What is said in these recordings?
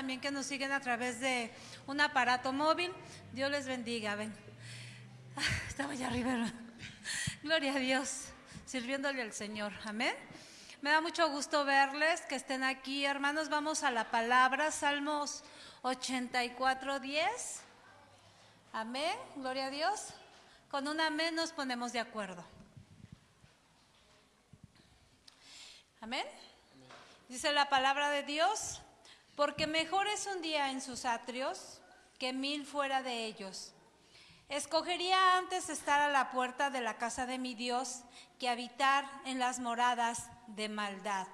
también que nos siguen a través de un aparato móvil. Dios les bendiga. Ven. Ah, estaba allá arriba. Gloria a Dios, sirviéndole al Señor. Amén. Me da mucho gusto verles, que estén aquí. Hermanos, vamos a la palabra, Salmos 84, 10. Amén. Gloria a Dios. Con un amén nos ponemos de acuerdo. Amén. Dice la palabra de Dios, porque mejor es un día en sus atrios que mil fuera de ellos. Escogería antes estar a la puerta de la casa de mi Dios que habitar en las moradas de maldad.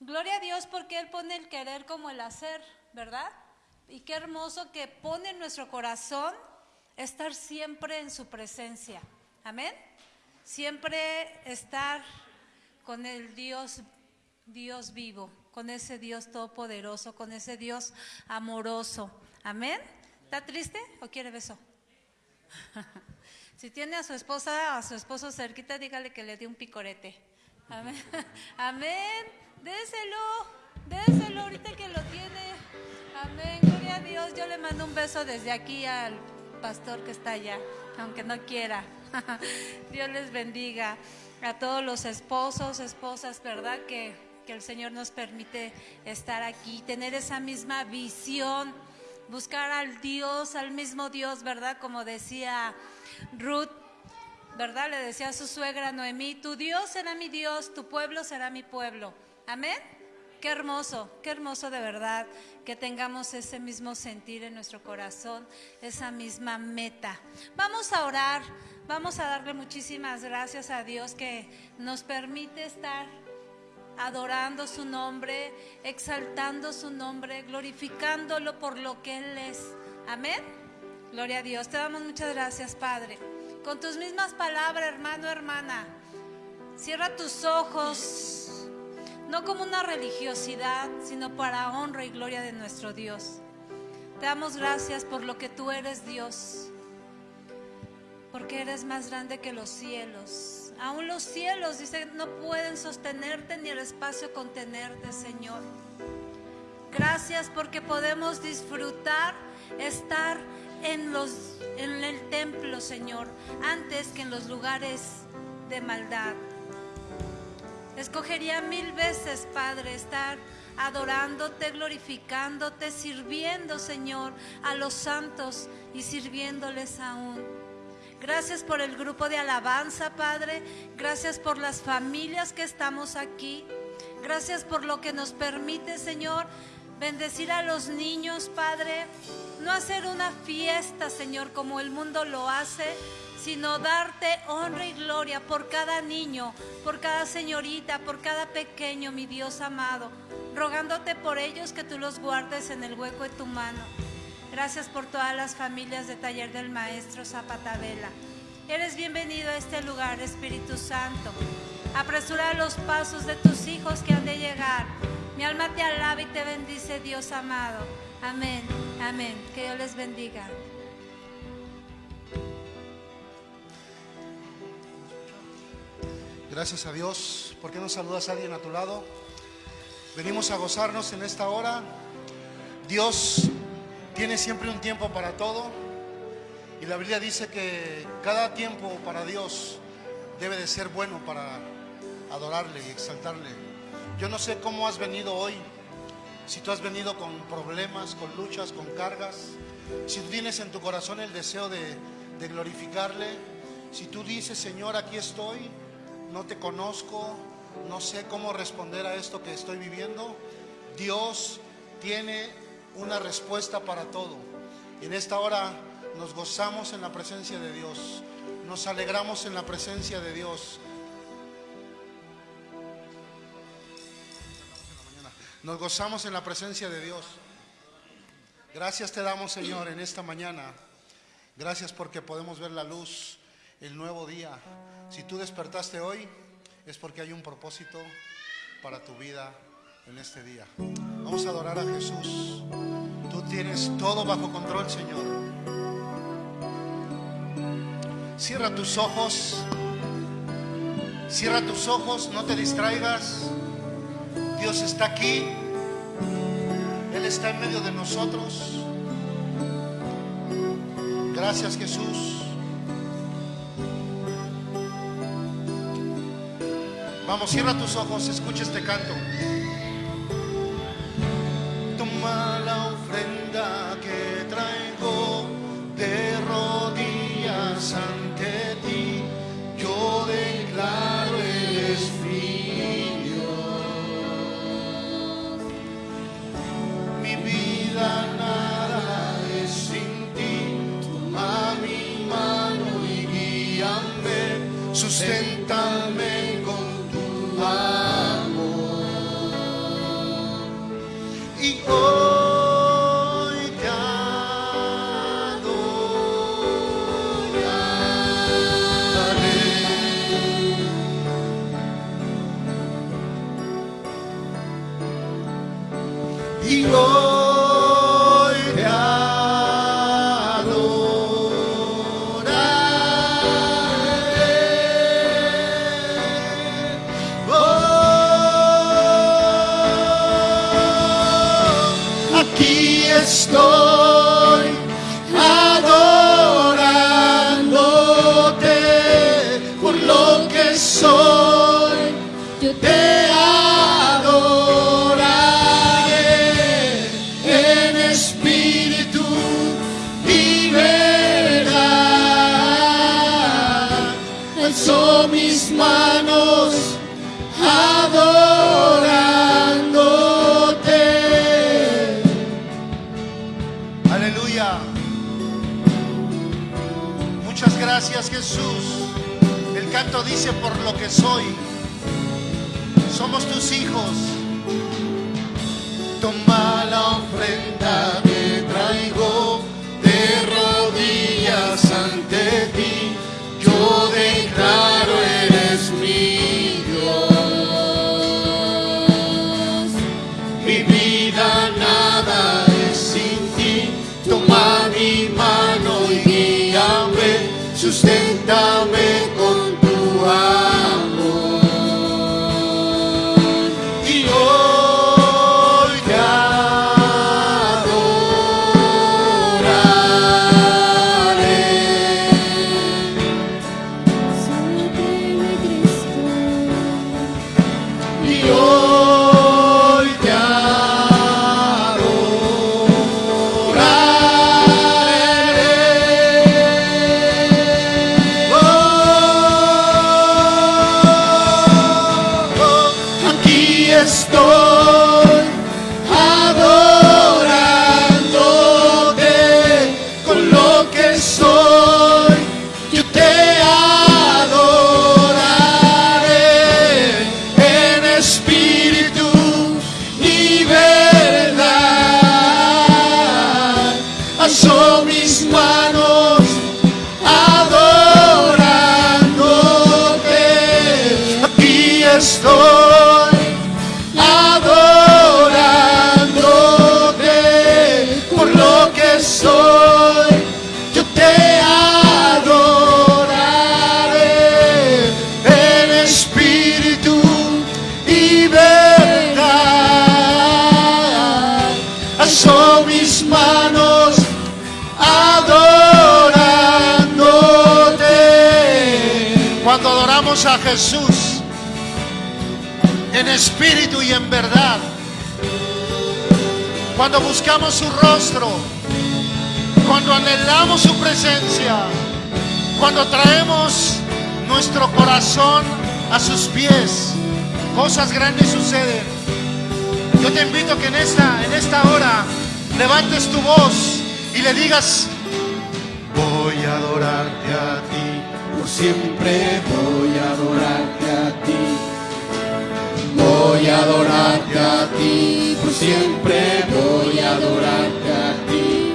Gloria a Dios porque Él pone el querer como el hacer, ¿verdad? Y qué hermoso que pone en nuestro corazón estar siempre en su presencia. Amén. Siempre estar con el Dios, Dios vivo, con ese Dios todopoderoso, con ese Dios amoroso. Amén. ¿Está triste o quiere beso? si tiene a su esposa, a su esposo cerquita, dígale que le dé un picorete. Amén. Amén. Déselo, déselo ahorita que lo tiene. Amén. Gloria a Dios. Yo le mando un beso desde aquí al pastor que está allá, aunque no quiera. Dios les bendiga a todos los esposos, esposas, ¿verdad? Que, que el Señor nos permite estar aquí, tener esa misma visión, buscar al Dios, al mismo Dios, ¿verdad? Como decía Ruth, ¿verdad? Le decía a su suegra Noemí, tu Dios será mi Dios, tu pueblo será mi pueblo. Amén. Qué hermoso, qué hermoso de verdad que tengamos ese mismo sentir en nuestro corazón, esa misma meta. Vamos a orar. Vamos a darle muchísimas gracias a Dios que nos permite estar adorando su nombre, exaltando su nombre, glorificándolo por lo que Él es. Amén. Gloria a Dios. Te damos muchas gracias, Padre. Con tus mismas palabras, hermano, hermana, cierra tus ojos, no como una religiosidad, sino para honra y gloria de nuestro Dios. Te damos gracias por lo que tú eres, Dios porque eres más grande que los cielos. Aún los cielos, dice, no pueden sostenerte ni el espacio contenerte, Señor. Gracias porque podemos disfrutar estar en, los, en el templo, Señor, antes que en los lugares de maldad. Escogería mil veces, Padre, estar adorándote, glorificándote, sirviendo, Señor, a los santos y sirviéndoles aún. Gracias por el grupo de alabanza, Padre. Gracias por las familias que estamos aquí. Gracias por lo que nos permite, Señor, bendecir a los niños, Padre. No hacer una fiesta, Señor, como el mundo lo hace, sino darte honra y gloria por cada niño, por cada señorita, por cada pequeño, mi Dios amado, rogándote por ellos que tú los guardes en el hueco de tu mano. Gracias por todas las familias de Taller del Maestro Zapatabela. Eres bienvenido a este lugar, Espíritu Santo. Apresura los pasos de tus hijos que han de llegar. Mi alma te alaba y te bendice, Dios amado. Amén, amén. Que Dios les bendiga. Gracias a Dios. ¿Por qué no saludas a alguien a tu lado? Venimos a gozarnos en esta hora. Dios tiene siempre un tiempo para todo. Y la Biblia dice que cada tiempo para Dios debe de ser bueno para adorarle y exaltarle. Yo no sé cómo has venido hoy, si tú has venido con problemas, con luchas, con cargas, si tú tienes en tu corazón el deseo de, de glorificarle, si tú dices, Señor, aquí estoy, no te conozco, no sé cómo responder a esto que estoy viviendo, Dios tiene una respuesta para todo. En esta hora nos gozamos en la presencia de Dios, nos alegramos en la presencia de Dios. Nos gozamos en la presencia de Dios. Gracias te damos, Señor, en esta mañana. Gracias porque podemos ver la luz, el nuevo día. Si tú despertaste hoy, es porque hay un propósito para tu vida en este día. Vamos a adorar a Jesús. Tú tienes todo bajo control, Señor. Cierra tus ojos. Cierra tus ojos, no te distraigas. Dios está aquí. Él está en medio de nosotros. Gracias Jesús. Vamos, cierra tus ojos, escucha este canto. Toma la ofrenda Jesús. El canto dice por lo que soy somos tus hijos. Toma la ofrenda que traigo de rodillas ante ti. sustenta-me. Espíritu y en verdad, cuando buscamos su rostro, cuando anhelamos su presencia, cuando traemos nuestro corazón a sus pies, cosas grandes suceden. Yo te invito que en esta, en esta hora levantes tu voz y le digas, voy a adorarte a ti, por siempre voy a adorarte. Voy a adorarte a ti, por siempre voy a adorarte a ti.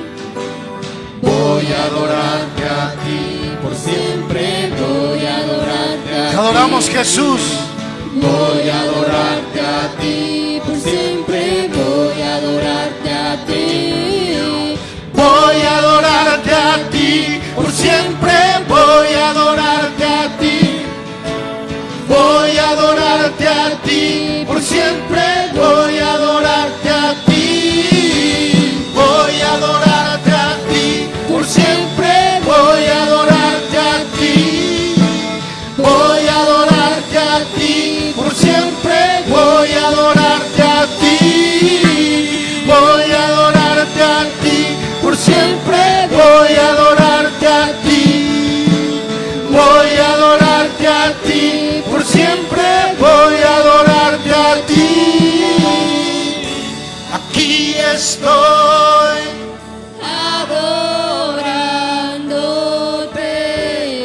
Voy a adorarte a ti, por siempre voy a adorarte a ti. Te adoramos Jesús. Voy a adorarte a ti, por siempre voy a adorarte a ti. Voy a adorarte a ti, por siempre siempre voy a adorarte a ti. Aquí estoy adorándote.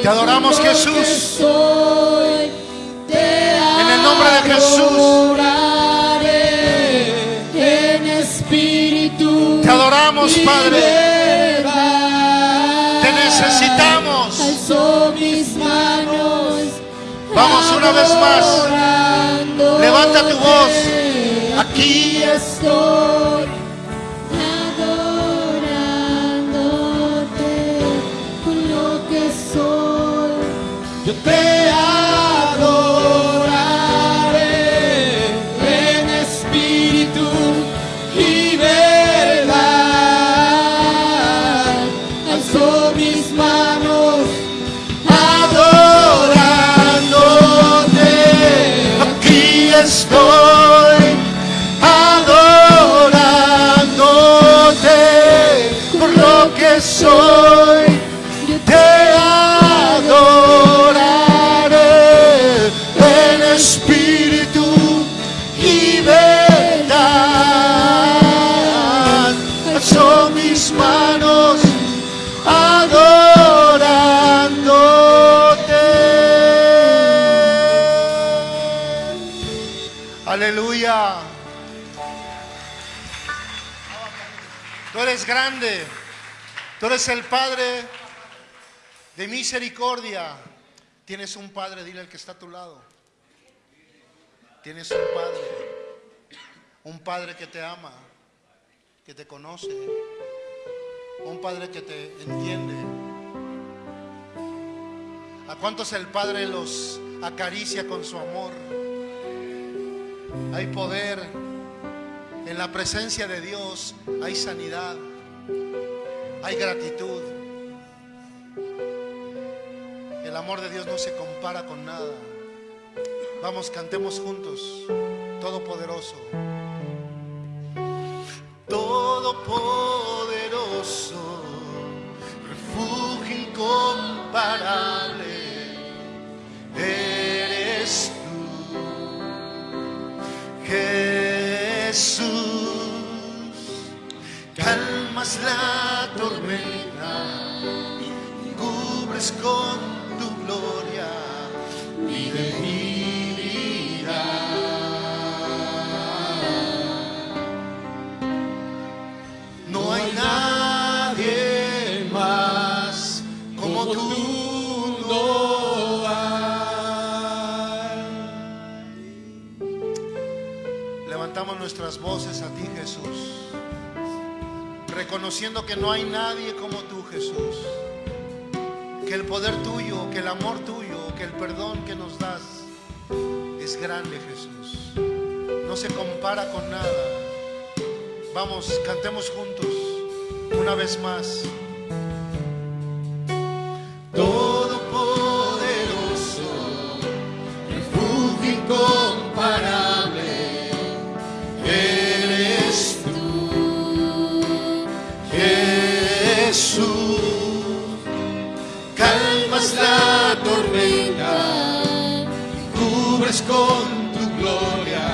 Te adoramos Jesús. En el nombre de Jesús. En espíritu. Te adoramos Padre. Vamos una vez más. Levanta tu voz. Aquí estoy adorándote con lo que soy. Yo te grande. Tú eres el Padre de misericordia. Tienes un Padre, dile al que está a tu lado. Tienes un Padre. Un Padre que te ama, que te conoce. Un Padre que te entiende. ¿A cuántos el Padre los acaricia con su amor? Hay poder. En la presencia de Dios hay sanidad. Hay gratitud. El amor de Dios no se compara con nada. Vamos, cantemos juntos. Todopoderoso. Todopoderoso. Refugio incomparable. Eres tú. Jesús. Calmas la tormenta cubres con tu gloria mi debilidad. No hay nadie más como tú, no hay. Levantamos nuestras voces a ti, Jesús reconociendo que no hay nadie como tú, Jesús. Que el poder tuyo, que el amor tuyo, que el perdón que nos das es grande, Jesús. No se compara con nada. Vamos, cantemos juntos una vez más. Todopoderoso, refugio incomparable, Jesús, calmas la tormenta, cubres con tu gloria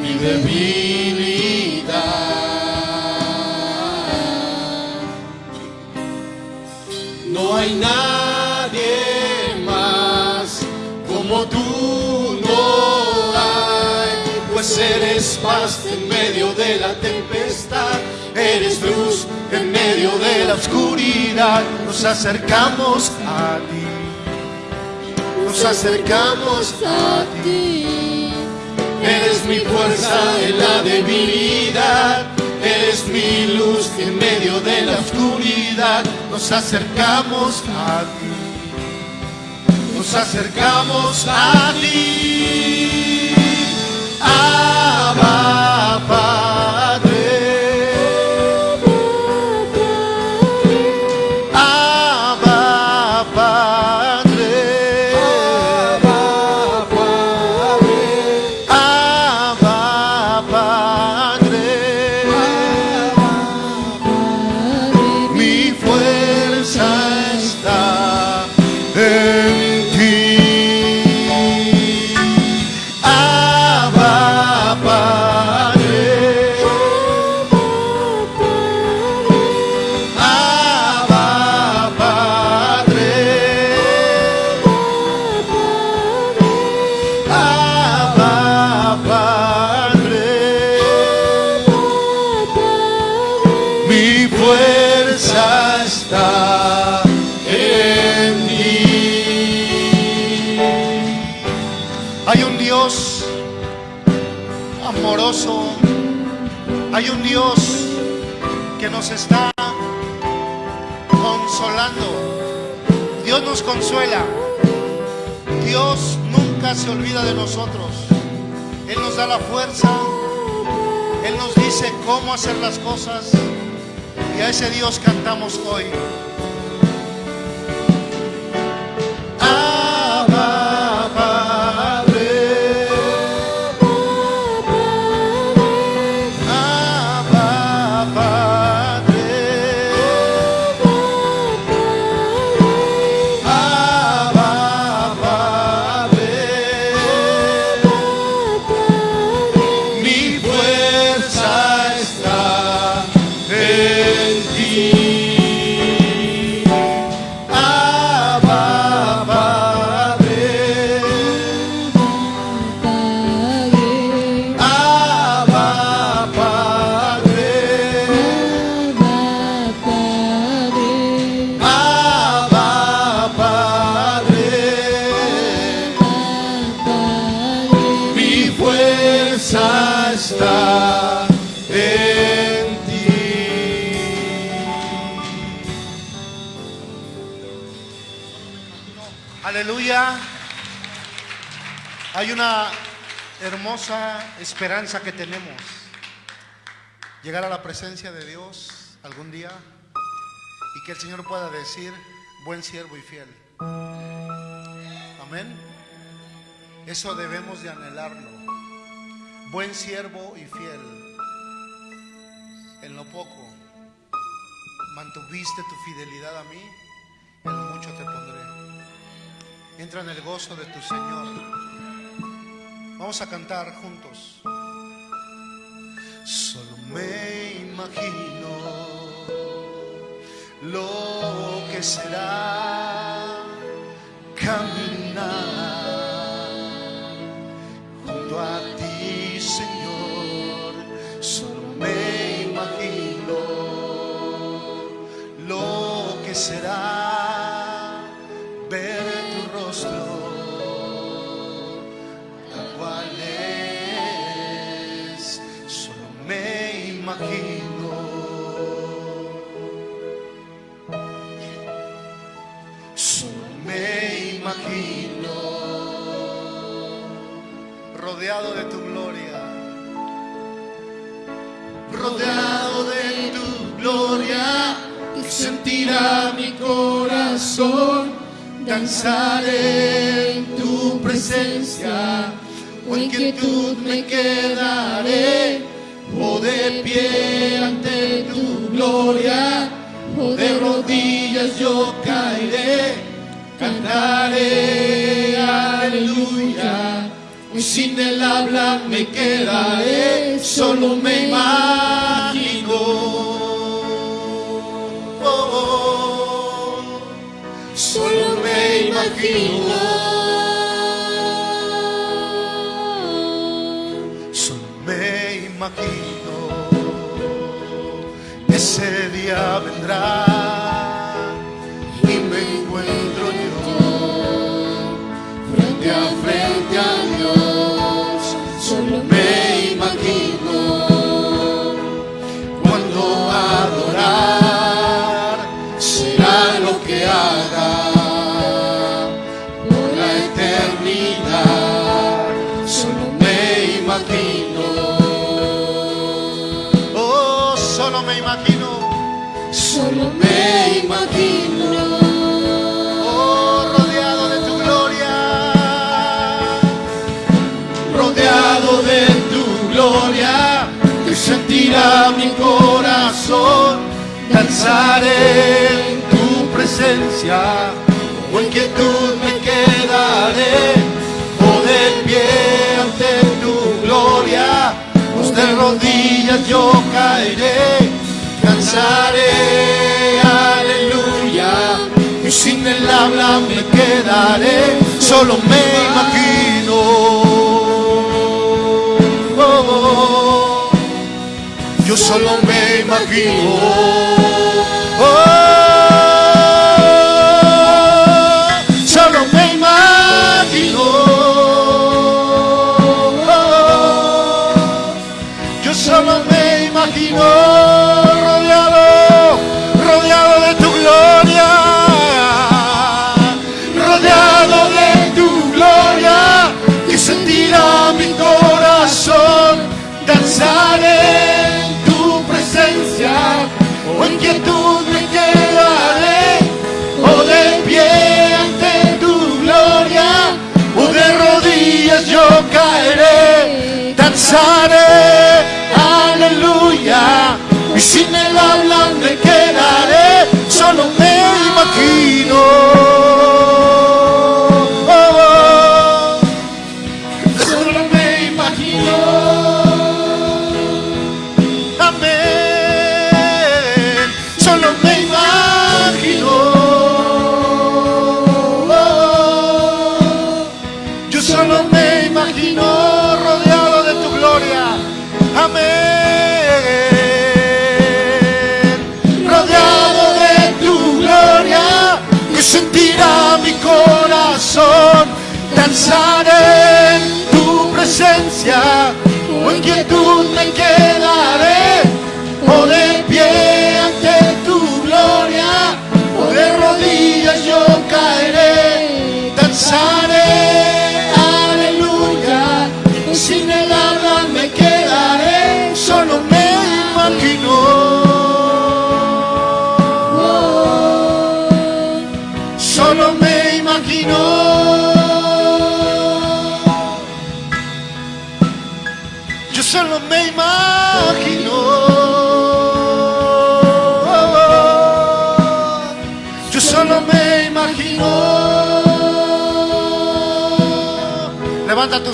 mi debilidad. No hay nadie más como tú, no hay, pues eres paz en medio de la tempestad, eres luz en medio de la oscuridad. Nos acercamos a ti, nos acercamos a ti. Eres mi fuerza en la debilidad, eres mi luz en medio de la oscuridad. nos acercamos a ti, nos acercamos a ti. Se olvida de nosotros. Él nos da la fuerza. Él nos dice cómo hacer las cosas. Y a ese Dios cantamos hoy. Hermosa esperanza que tenemos. Llegar a la presencia de Dios algún día y que el Señor pueda decir, buen siervo y fiel. Amén. Eso debemos de anhelarlo. Buen siervo y fiel. En lo poco mantuviste tu fidelidad a mí, en lo mucho te pondré. Entra en el gozo de tu Señor. Vamos a cantar juntos. Solo me imagino lo que será caminar junto a ti, Señor. Solo me imagino lo que será imagino. Solo me imagino rodeado de tu gloria, rodeado de tu gloria, sentirá mi corazón danzaré en tu presencia, o en quietud me quedaré, de pie ante tu gloria, o de rodillas yo caeré, cantaré aleluya. Sin el habla me quedaré, solo me imagino. Oh, oh, solo me imagino. Día vendrá sentirá mi corazón, danzaré en tu presencia, o en quietud me quedaré, o de pie ante tu gloria, pues de rodillas yo caeré, y sin el habla me quedaré, solo me imagino. Oh, oh, yo solo me imagino.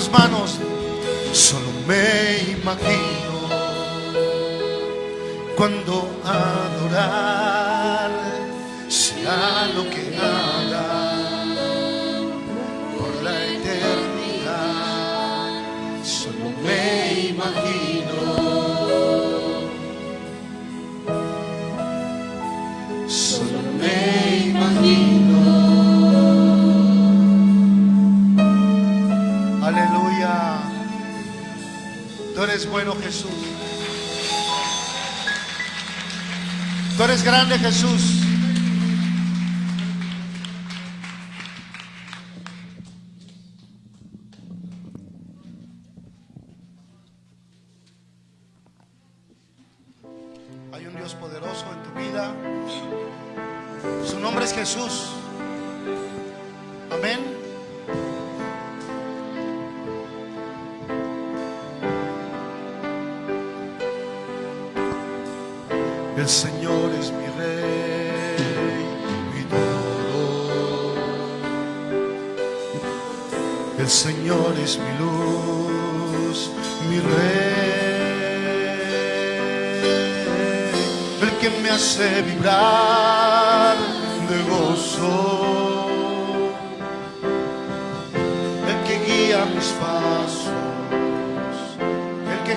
Manos. Solo me imagino bueno, Jesús. Tú eres grande, Jesús.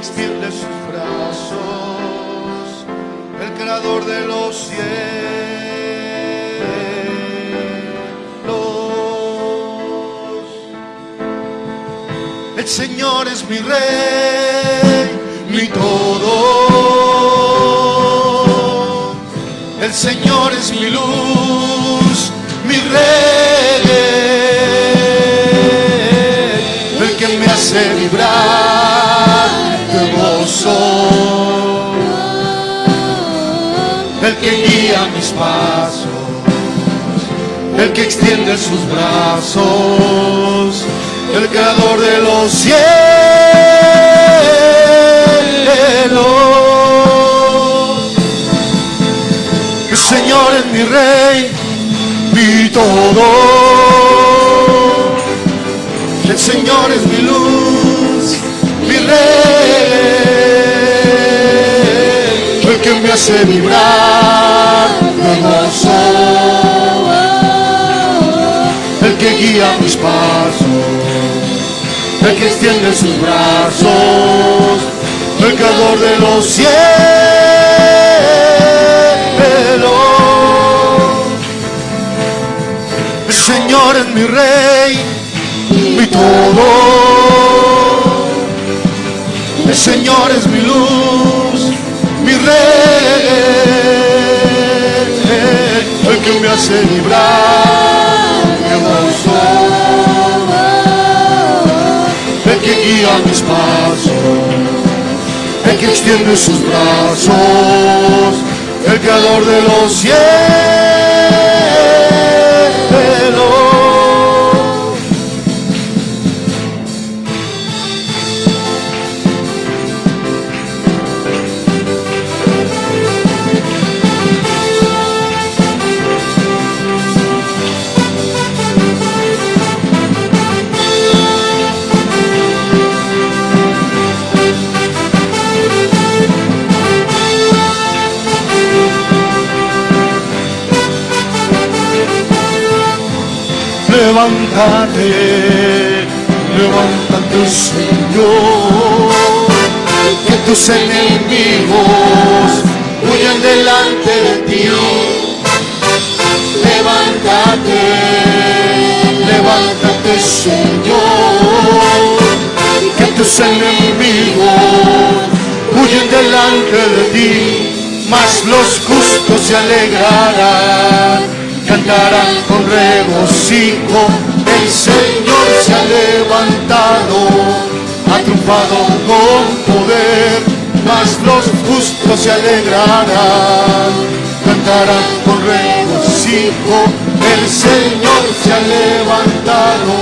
Extiende sus brazos el creador de los cielos. El Señor es mi rey, mi todo. El Señor es mi luz, mi rey. El que me hace vibrar pasos, el que extiende sus brazos, el creador de los cielos. El Señor es mi rey, mi todo. El Señor es mi luz, mi rey el que me hace vibrar guía mis pasos, el que extiende sus brazos, el creador de los cielos. El Señor es mi rey, mi todo. El Señor es mi luz, mi rey, el que me hace vibrar que guía mis pasos, el que extiende sus brazos, el creador de los cielos. Levántate, levántate Señor, que tus enemigos huyan delante de ti. Levántate, levántate Señor, que tus enemigos huyen delante de ti, mas los justos se alegrarán, cantarán con regocijo, el Señor se ha levantado, ha triunfado con poder, mas los justos se alegrarán, cantarán con regocijo, el Señor se ha levantado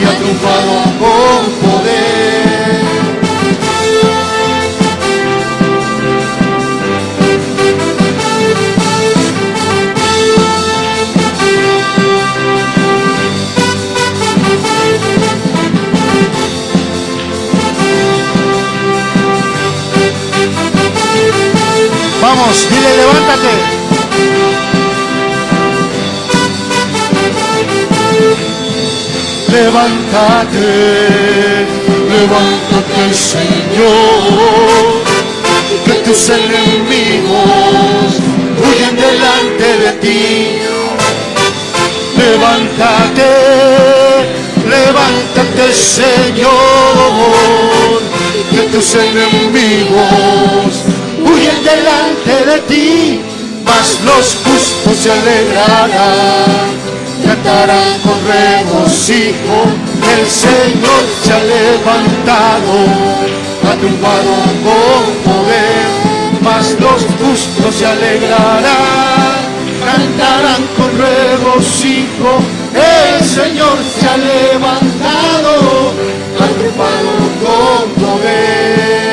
y ha triunfado con poder. Levántate. Levántate, Señor, que tus enemigos huyen delante de ti. Levántate, levántate Señor, que tus enemigos delante de ti, mas los justos se alegrarán. Cantarán con regocijo, el Señor se ha levantado, ha triunfado con poder, mas los justos se alegrarán, cantarán con regocijo, el Señor se ha levantado, ha triunfado con poder.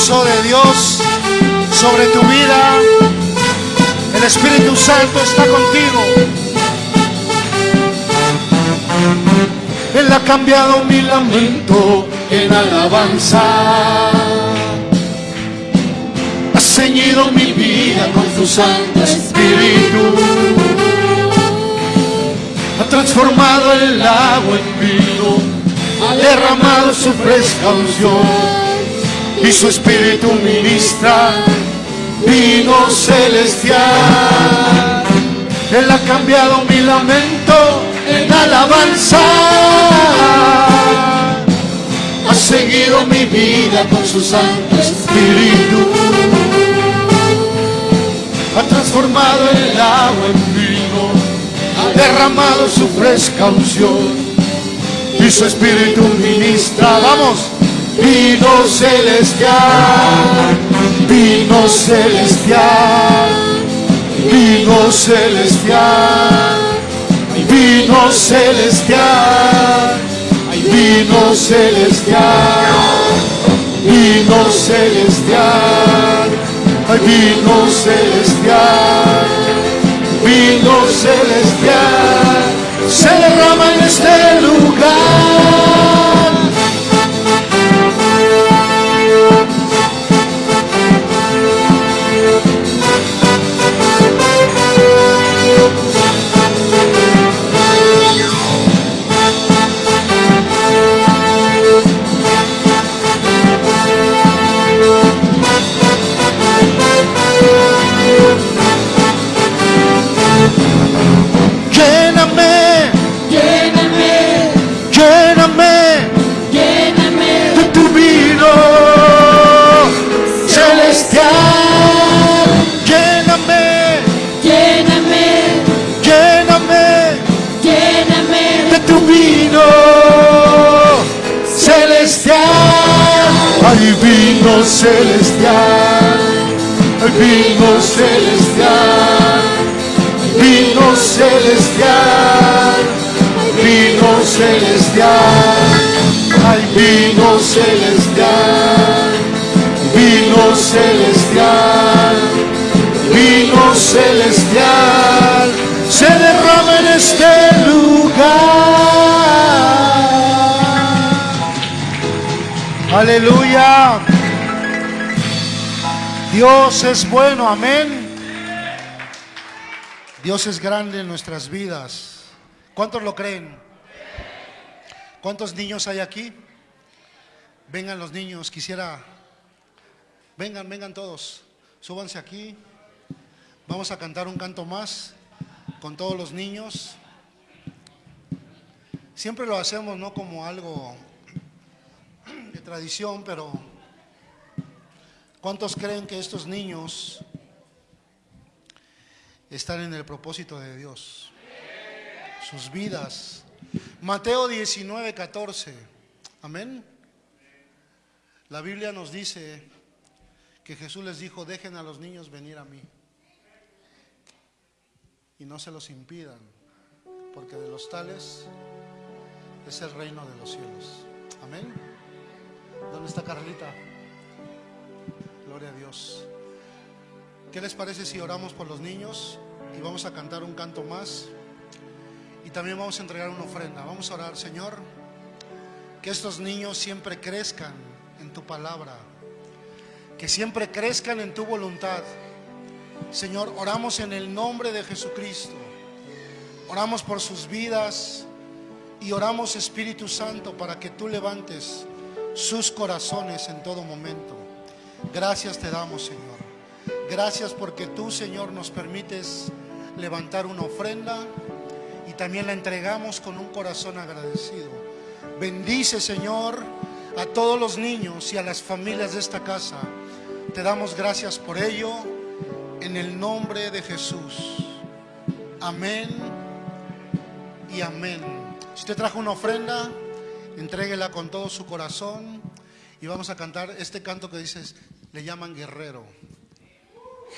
De Dios sobre tu vida. El Espíritu Santo está contigo. Él ha cambiado mi lamento en alabanza. Ha ceñido mi vida con tu Santo Espíritu. Ha transformado el agua en vino. Ha derramado su fresca unción. Y su Espíritu ministra vino celestial. Él ha cambiado mi lamento en alabanza. Ha seguido mi vida con su Santo Espíritu. Ha transformado el agua en vino. Ha derramado su fresca unción. Y su Espíritu ministra. Vamos. Vino celestial. Vino celestial. Vino celestial vino celestial, vino celestial, vino celestial, vino celestial, vino celestial, se derrama en este lugar. celestial, vino celestial, vino celestial, vino celestial, vino celestial, vino celestial, vino celestial, se derrama en este lugar. Aleluya. Dios es bueno, amén. Dios es grande en nuestras vidas. ¿Cuántos lo creen? ¿Cuántos niños hay aquí? Vengan los niños, quisiera... Vengan, vengan todos. Súbanse aquí. Vamos a cantar un canto más con todos los niños. Siempre lo hacemos no como algo de tradición, pero ¿cuántos creen que estos niños están en el propósito de Dios? Sus vidas. Mateo 19, 14. Amén. La Biblia nos dice que Jesús les dijo, dejen a los niños venir a mí y no se los impidan, porque de los tales es el reino de los cielos. Amén. ¿Dónde está Carlita? Gloria a Dios. ¿Qué les parece si oramos por los niños y vamos a cantar un canto más? Y también vamos a entregar una ofrenda. Vamos a orar, Señor, que estos niños siempre crezcan en tu palabra, que siempre crezcan en tu voluntad. Señor, oramos en el nombre de Jesucristo. Oramos por sus vidas y oramos, Espíritu Santo, para que tú levantes sus corazones en todo momento. Gracias te damos, Señor. Gracias porque tú, Señor, nos permites levantar una ofrenda y también la entregamos con un corazón agradecido. Bendice, Señor, a todos los niños y a las familias de esta casa. Te damos gracias por ello en el nombre de Jesús. Amén y amén. Si usted trajo una ofrenda, entréguela con todo su corazón y vamos a cantar este canto que dices, le llaman guerrero.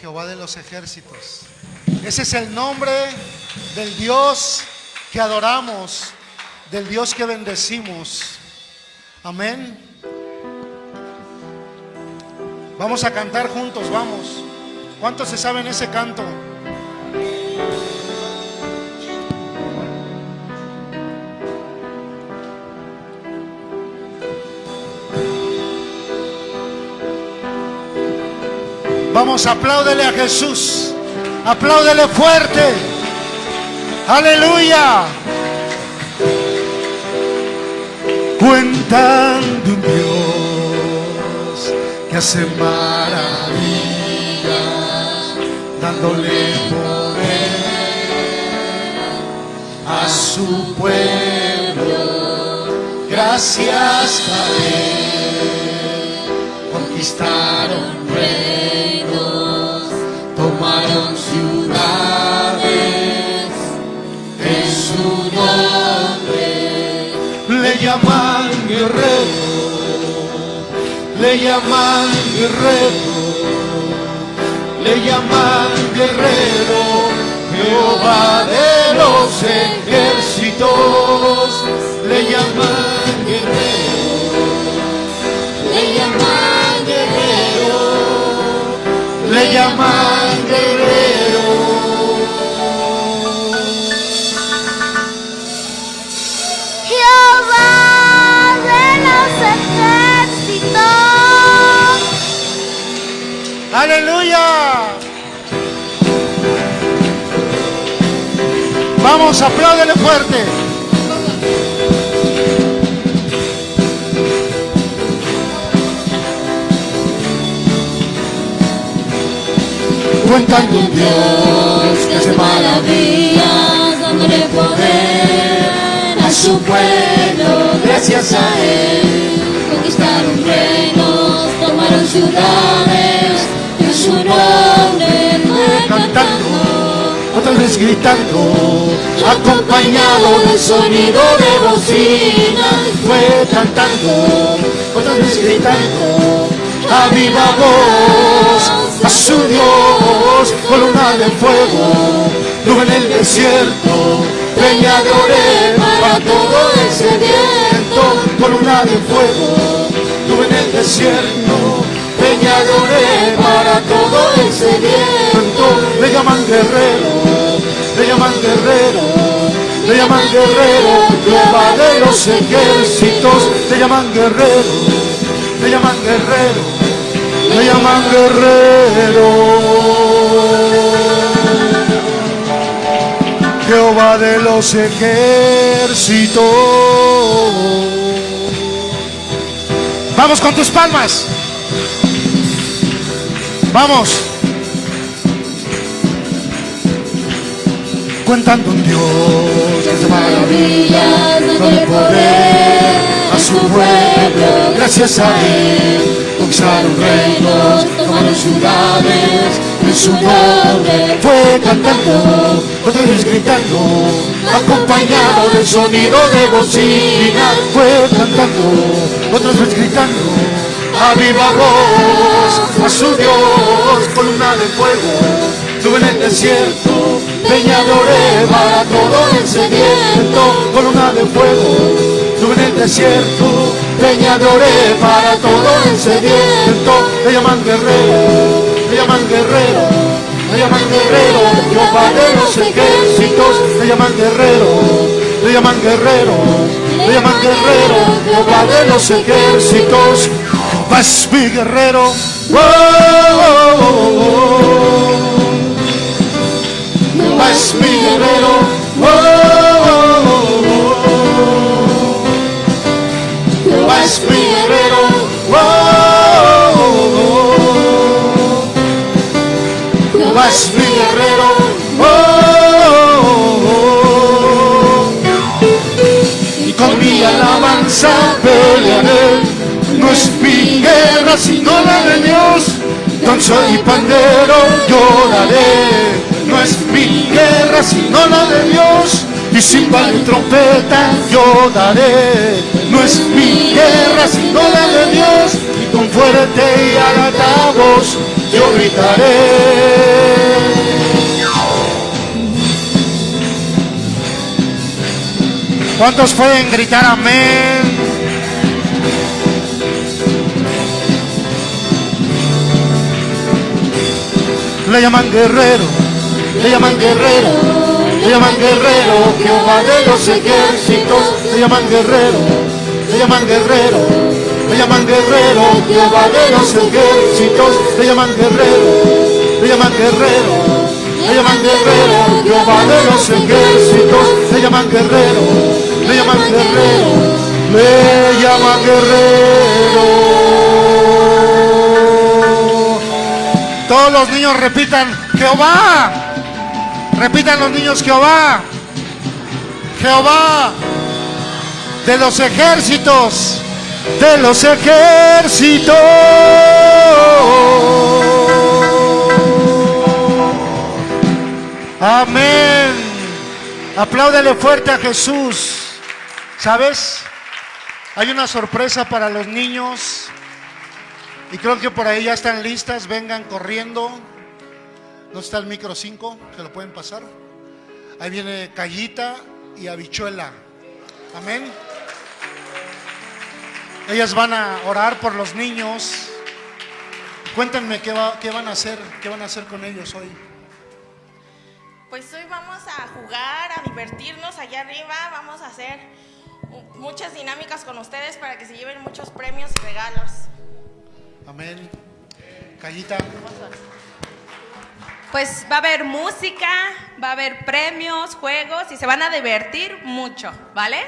Jehová de los ejércitos. Ese es el nombre del Dios que adoramos, del Dios que bendecimos. Amén. Vamos a cantar juntos, vamos. ¿Cuántos se saben ese canto? Vamos, apláudele a Jesús. Apláudele fuerte. Aleluya. Cuentan de un Dios que hace maravillas, dándole poder a su pueblo. Gracias a llaman guerrero, le llaman guerrero, le llaman guerrero, Jehová de los ejércitos, le llaman guerrero, Le llaman guerrero, le llaman Vamos, apláudele fuerte. Cuentan un Dios que hace maravillas, dándole poder a su pueblo, gracias a él. Conquistaron reinos, tomaron ciudades, en su nombre fue cantando. Gritando, acompañado del sonido de bocina, fue cantando, otras veces gritando, a viva voz, a su Dios, columna de fuego, nube en el desierto, peñadores para todo el sediento, columna de fuego, nube en el desierto, peñadores para todo el sediento, le llaman guerrero, llaman guerrero, le llaman guerrero, Jehová de los ejércitos, le llaman guerrero, le llaman guerrero, le llaman guerrero. Jehová de los ejércitos. Vamos con tus palmas. Vamos. Cuentando un Dios que hace maravillas, dándole poder a su pueblo. Gracias a Él conquistaron reinos, tomaron ciudades. En su nombre fue cantando, otra vez gritando, acompañado del sonido de bocina. Fue cantando, otra vez gritando, a viva voz a su Dios, columna de fuego. Tuve en el desierto, peña de Oreba, todo el sediento, columna de fuego. Tuve en el desierto, peña de Oreba, para todo el sediento. Le llaman guerrero, le llaman guerrero, le llaman guerrero, Jehová de los ejércitos. Le llaman guerrero, le llaman guerrero, le llaman guerrero, Jehová de los ejércitos. Vas mi guerrero, oh, oh, oh. Oh, oh. Jehová es mi guerrero. Oh, oh, oh. Y con mi alabanza pelearé. No es mi guerra sino la de Dios. Danza y pandero lloraré. No es mi guerra sino la de Dios. Y cimbal y trompeta yo daré. No es mi guerra sino la de Dios. Y con fuerte y alta voz yo gritaré. ¿Cuántos pueden gritar amén? Le llaman guerrero, le llaman guerrero, le llaman guerrero, Jehová de los ejércitos, le llaman guerrero, le llaman guerrero, le llaman guerrero, Jehová de los ejércitos, le llaman guerrero, le llaman guerrero, le llaman guerrero, Jehová de los ejércitos, le llaman guerrero, le llaman guerrero, le llaman guerrero. Todos los niños repitan, Jehová. Repitan los niños, Jehová. Jehová de los ejércitos, de los ejércitos. Amén. Apláudele fuerte a Jesús. ¿Sabes? Hay una sorpresa para los niños. Y creo que por ahí ya están listas. Vengan corriendo. ¿No está el micro 5? ¿Se lo pueden pasar? Ahí viene Callita y Habichuela. Amén. Ellas van a orar por los niños. Cuéntenme qué, va- qué van a hacer, qué van a hacer con ellos hoy. Pues hoy vamos a jugar, a divertirnos allá arriba, vamos a hacer muchas dinámicas con ustedes para que se lleven muchos premios y regalos. Amén. Callita. Pues va a haber música, va a haber premios, juegos y se van a divertir mucho, ¿vale?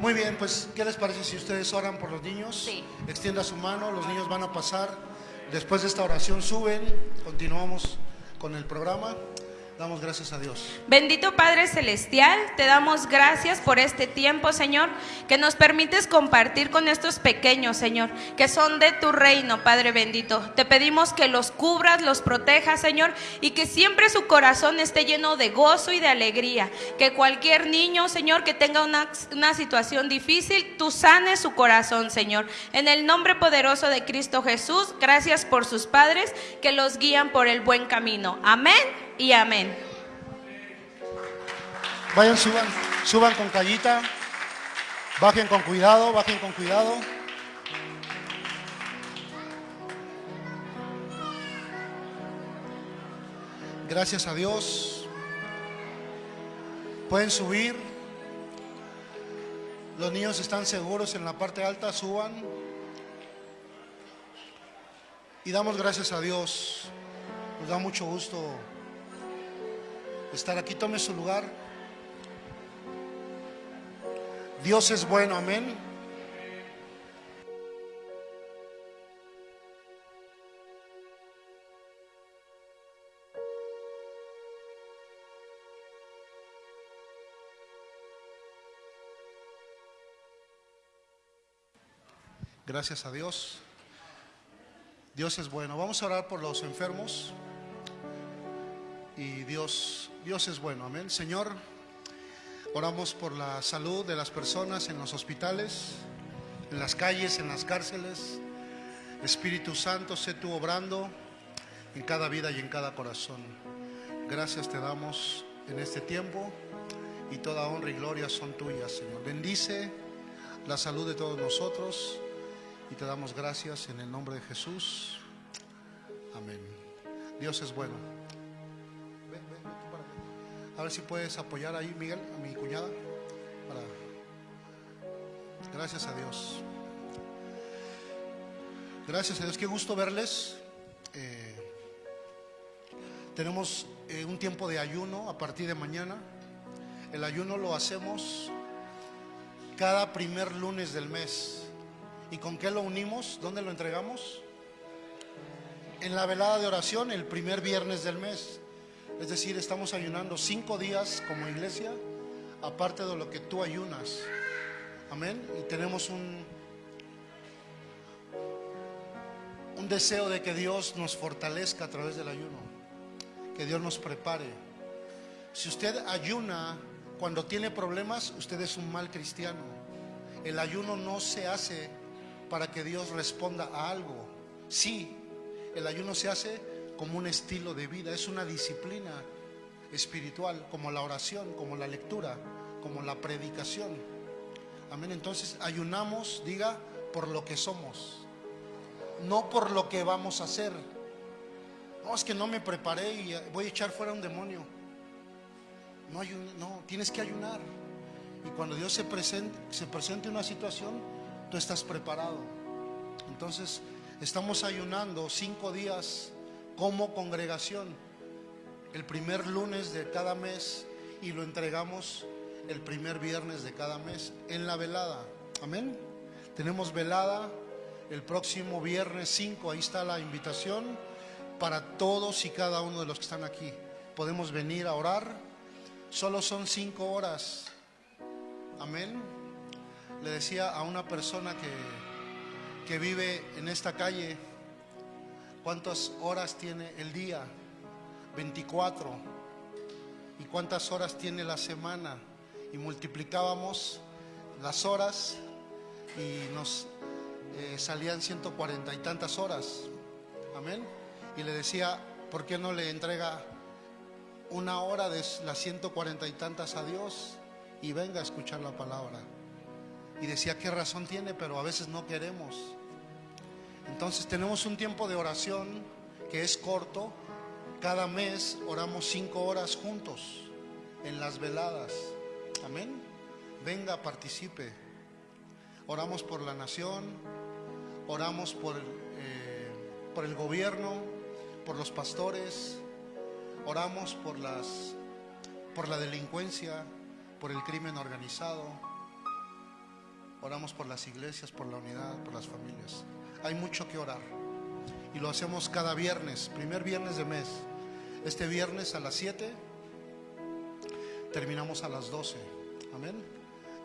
Muy bien, pues, ¿qué les parece si ustedes oran por los niños? Sí. Extienda su mano, los niños van a pasar. Después de esta oración suben, continuamos con el programa. Damos gracias a Dios. Bendito Padre Celestial, te damos gracias por este tiempo, Señor, que nos permites compartir con estos pequeños, Señor, que son de tu reino, Padre bendito. Te pedimos que los cubras, los protejas, Señor, y que siempre su corazón esté lleno de gozo y de alegría. Que cualquier niño, Señor, que tenga una, una situación difícil, tú sanes su corazón, Señor. En el nombre poderoso de Cristo Jesús, gracias por sus padres que los guían por el buen camino. Amén y amén. Vayan, suban, suban con callita. Bajen con cuidado, bajen con cuidado. Gracias a Dios. Pueden subir. Los niños están seguros en la parte alta, suban. Y damos gracias a Dios. Nos da mucho gusto estar aquí. Tome su lugar. Dios es bueno, amén. Gracias a Dios. Dios es bueno. Vamos a orar por los enfermos. Y Dios, Dios es bueno. Amén. Señor, oramos por la salud de las personas en los hospitales, en las calles, en las cárceles. Espíritu Santo, sé tú obrando en cada vida y en cada corazón. Gracias te damos en este tiempo y toda honra y gloria son tuyas, Señor. Bendice la salud de todos nosotros y te damos gracias en el nombre de Jesús. Amén. Dios es bueno. A ver si puedes apoyar ahí, Miguel, a mi cuñada. Gracias a Dios. Gracias a Dios. Qué gusto verles. Eh, tenemos eh, un tiempo de ayuno a partir de mañana. El ayuno lo hacemos cada primer lunes del mes. ¿Y con qué lo unimos? ¿Dónde lo entregamos? En la velada de oración el primer viernes del mes. Es decir, estamos ayunando cinco días como iglesia, aparte de lo que tú ayunas. Amén. Y tenemos un, un deseo de que Dios nos fortalezca a través del ayuno. Que Dios nos prepare. Si usted ayuna cuando tiene problemas, usted es un mal cristiano. El ayuno no se hace para que Dios responda a algo. Sí, el ayuno se hace como un estilo de vida, es una disciplina espiritual, como la oración, como la lectura, como la predicación. Amén. Entonces ayunamos, diga, por lo que somos, no por lo que vamos a hacer. No, es que no me preparé y voy a echar fuera un demonio. No, no tienes que ayunar. Y cuando Dios se presente, se presente una situación, tú estás preparado. Entonces, estamos ayunando cinco días como congregación, el primer lunes de cada mes y lo entregamos el primer viernes de cada mes en la velada. Amén. Tenemos velada el próximo viernes 5, ahí está la invitación para todos y cada uno de los que están aquí. Podemos venir a orar. Solo son cinco horas. Amén le decía a una persona que, que vive en esta calle, ¿cuántas horas tiene el día? 24. ¿Y cuántas horas tiene la semana? Y multiplicábamos las horas y nos eh, salían 140 y tantas horas. Amén. Y le decía, ¿por qué no le entrega una hora de las 140 y tantas a Dios y venga a escuchar la palabra? y decía qué razón tiene, pero a veces no queremos. Entonces tenemos un tiempo de oración que es corto. Cada mes oramos cinco horas juntos en las veladas. Amén. Venga, participe. Oramos por la nación, oramos por, eh, por el gobierno, por los pastores, oramos por, las, por la delincuencia, por el crimen organizado Oramos por las iglesias, por la unidad, por las familias. Hay mucho que orar. Y lo hacemos cada viernes, primer viernes de mes. Este viernes a las 7, terminamos a las 12. Amén.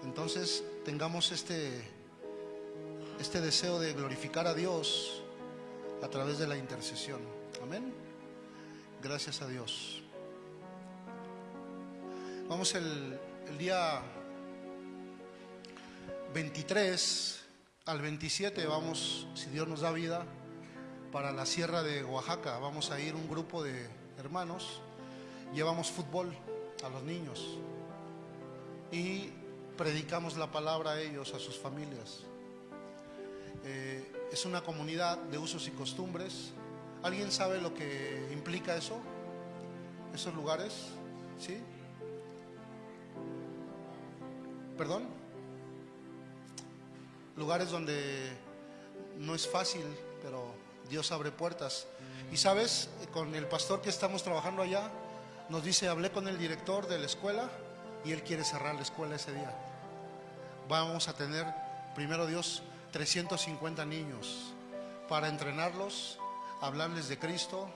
Entonces tengamos este, este deseo de glorificar a Dios a través de la intercesión. Amén. Gracias a Dios. Vamos el, el día 23 al 27 vamos, si Dios nos da vida, para la sierra de Oaxaca. Vamos a ir un grupo de hermanos, llevamos fútbol a los niños y predicamos la palabra a ellos, a sus familias. Eh, es una comunidad de usos y costumbres. ¿Alguien sabe lo que implica eso? ¿Esos lugares? ¿Sí? ¿Perdón? Lugares donde no es fácil, pero Dios abre puertas. Y sabes, con el pastor que estamos trabajando allá, nos dice, hablé con el director de la escuela y él quiere cerrar la escuela ese día. Vamos a tener, primero Dios, 350 niños para entrenarlos, hablarles de Cristo.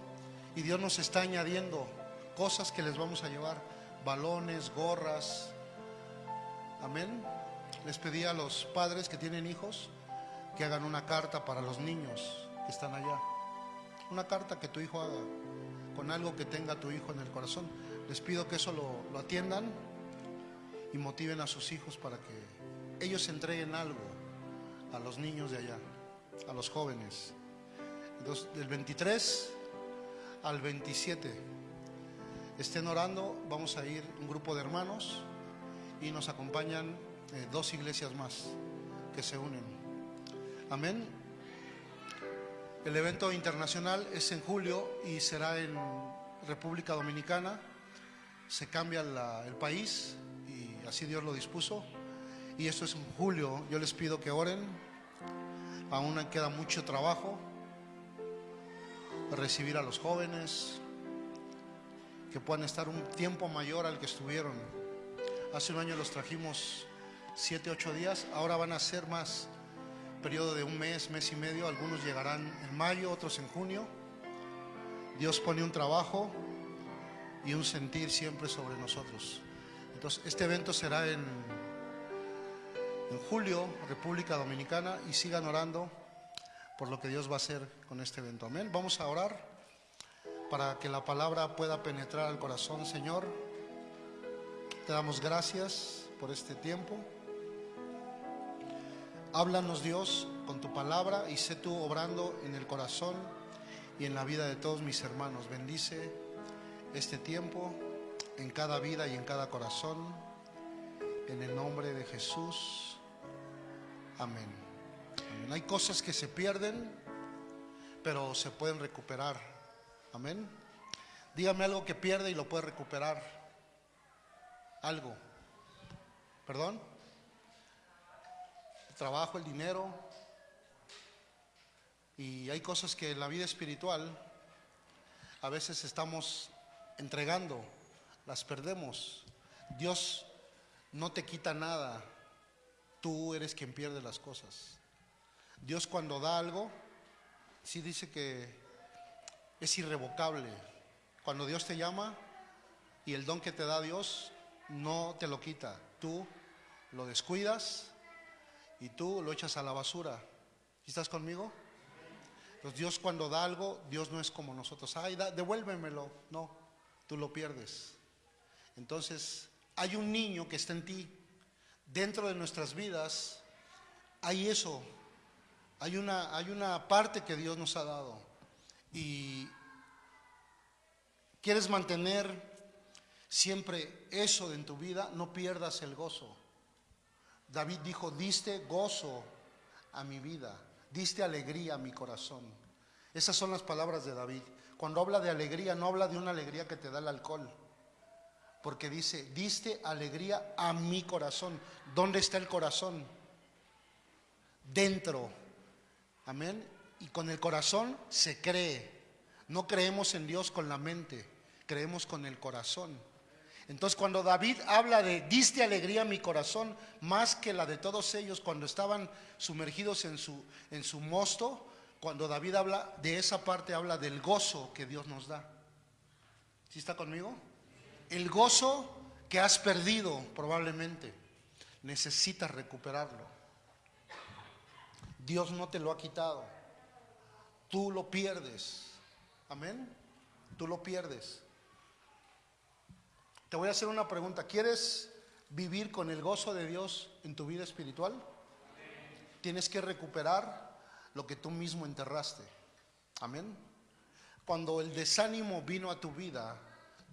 Y Dios nos está añadiendo cosas que les vamos a llevar, balones, gorras. Amén. Les pedí a los padres que tienen hijos que hagan una carta para los niños que están allá. Una carta que tu hijo haga con algo que tenga tu hijo en el corazón. Les pido que eso lo, atiendan y motiven a sus hijos para que ellos entreguen algo a los niños de allá, a los jóvenes. Entonces, del 23 al 27, estén orando, vamos a ir un grupo de hermanos y nos acompañan dos iglesias más que se unen. Amén. El evento internacional es en julio y será en República Dominicana. Se cambia la- el país y así Dios lo dispuso. Y esto es en julio. Yo les pido que oren. Aún queda mucho trabajo. Recibir a los jóvenes. Que puedan estar un tiempo mayor al que estuvieron. Hace un año los trajimos siete, ocho días. Ahora van a ser más. Periodo de un mes, mes y medio. Algunos llegarán en mayo, otros en junio. Dios pone un trabajo y un sentir siempre sobre nosotros. Entonces, este evento será en, en julio, República Dominicana, y sigan orando por lo que Dios va a hacer con este evento. Amén. Vamos a orar para que la palabra pueda penetrar al corazón, Señor. Te damos gracias por este tiempo. Háblanos Dios con tu palabra y sé tú obrando en el corazón y en la vida de todos mis hermanos. Bendice este tiempo en cada vida y en cada corazón. En el nombre de Jesús. Amén. Amén. Hay cosas que se pierden, pero se pueden recuperar. Amén. Dígame algo que pierde y lo puede recuperar. Algo. ¿Perdón? Trabajo, el dinero. Y hay cosas que en la vida espiritual a veces estamos entregando, las perdemos. Dios no te quita nada, tú eres quien pierde las cosas. Dios cuando da algo, sí dice que es irrevocable. Cuando Dios te llama y el don que te da Dios no te lo quita, tú lo descuidas y tú lo echas a la basura. ¿Sí ¿Estás conmigo? Entonces Dios cuando da algo, Dios no es como nosotros. Ay, devuélvemelo. No, tú lo pierdes. Entonces, hay un niño que está en ti. Dentro de nuestras vidas hay eso. Hay una, hay una parte que Dios nos ha dado. Y quieres mantener siempre eso en tu vida, no pierdas el gozo. David dijo, diste gozo a mi vida, diste alegría a mi corazón. Esas son las palabras de David. Cuando habla de alegría, no habla de una alegría que te da el alcohol. Porque dice, diste alegría a mi corazón. ¿Dónde está el corazón? Dentro. Amén. Y con el corazón se cree. No creemos en Dios con la mente, creemos con el corazón. Entonces cuando David habla de diste alegría a mi corazón, más que la de todos ellos cuando estaban sumergidos en su, en su mosto, cuando David habla de esa parte, habla del gozo que Dios nos da. ¿Sí está conmigo? El gozo que has perdido probablemente, necesitas recuperarlo. Dios no te lo ha quitado, tú lo pierdes. Amén. Tú lo pierdes. Te voy a hacer una pregunta. ¿Quieres vivir con el gozo de Dios en tu vida espiritual? Tienes que recuperar lo que tú mismo enterraste. Amén. Cuando el desánimo vino a tu vida,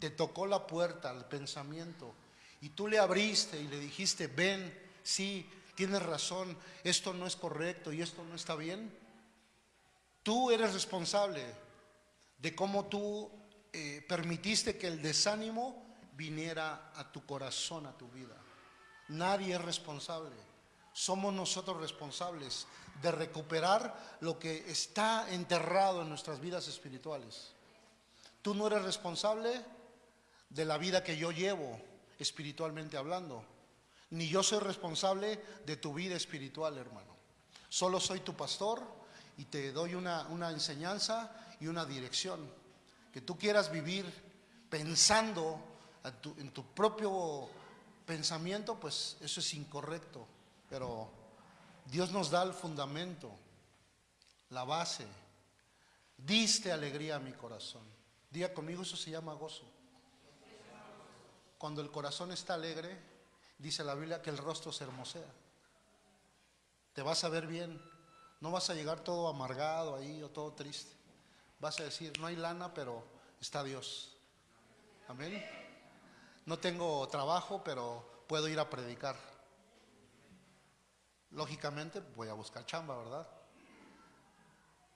te tocó la puerta al pensamiento y tú le abriste y le dijiste, ven, sí, tienes razón, esto no es correcto y esto no está bien. Tú eres responsable de cómo tú eh, permitiste que el desánimo viniera a tu corazón, a tu vida. Nadie es responsable. Somos nosotros responsables de recuperar lo que está enterrado en nuestras vidas espirituales. Tú no eres responsable de la vida que yo llevo espiritualmente hablando, ni yo soy responsable de tu vida espiritual, hermano. Solo soy tu pastor y te doy una, una enseñanza y una dirección. Que tú quieras vivir pensando tu- en tu propio pensamiento, pues eso es incorrecto. Pero Dios nos da el fundamento, la base. Diste alegría a mi corazón. Diga conmigo, eso se llama gozo. Cuando el corazón está alegre, dice la Biblia que el rostro se hermosea. Te vas a ver bien. No vas a llegar todo amargado ahí o todo triste. Vas a decir, no hay lana, pero está Dios. Amén. No tengo trabajo, pero puedo ir a predicar. Lógicamente voy a buscar chamba, ¿verdad?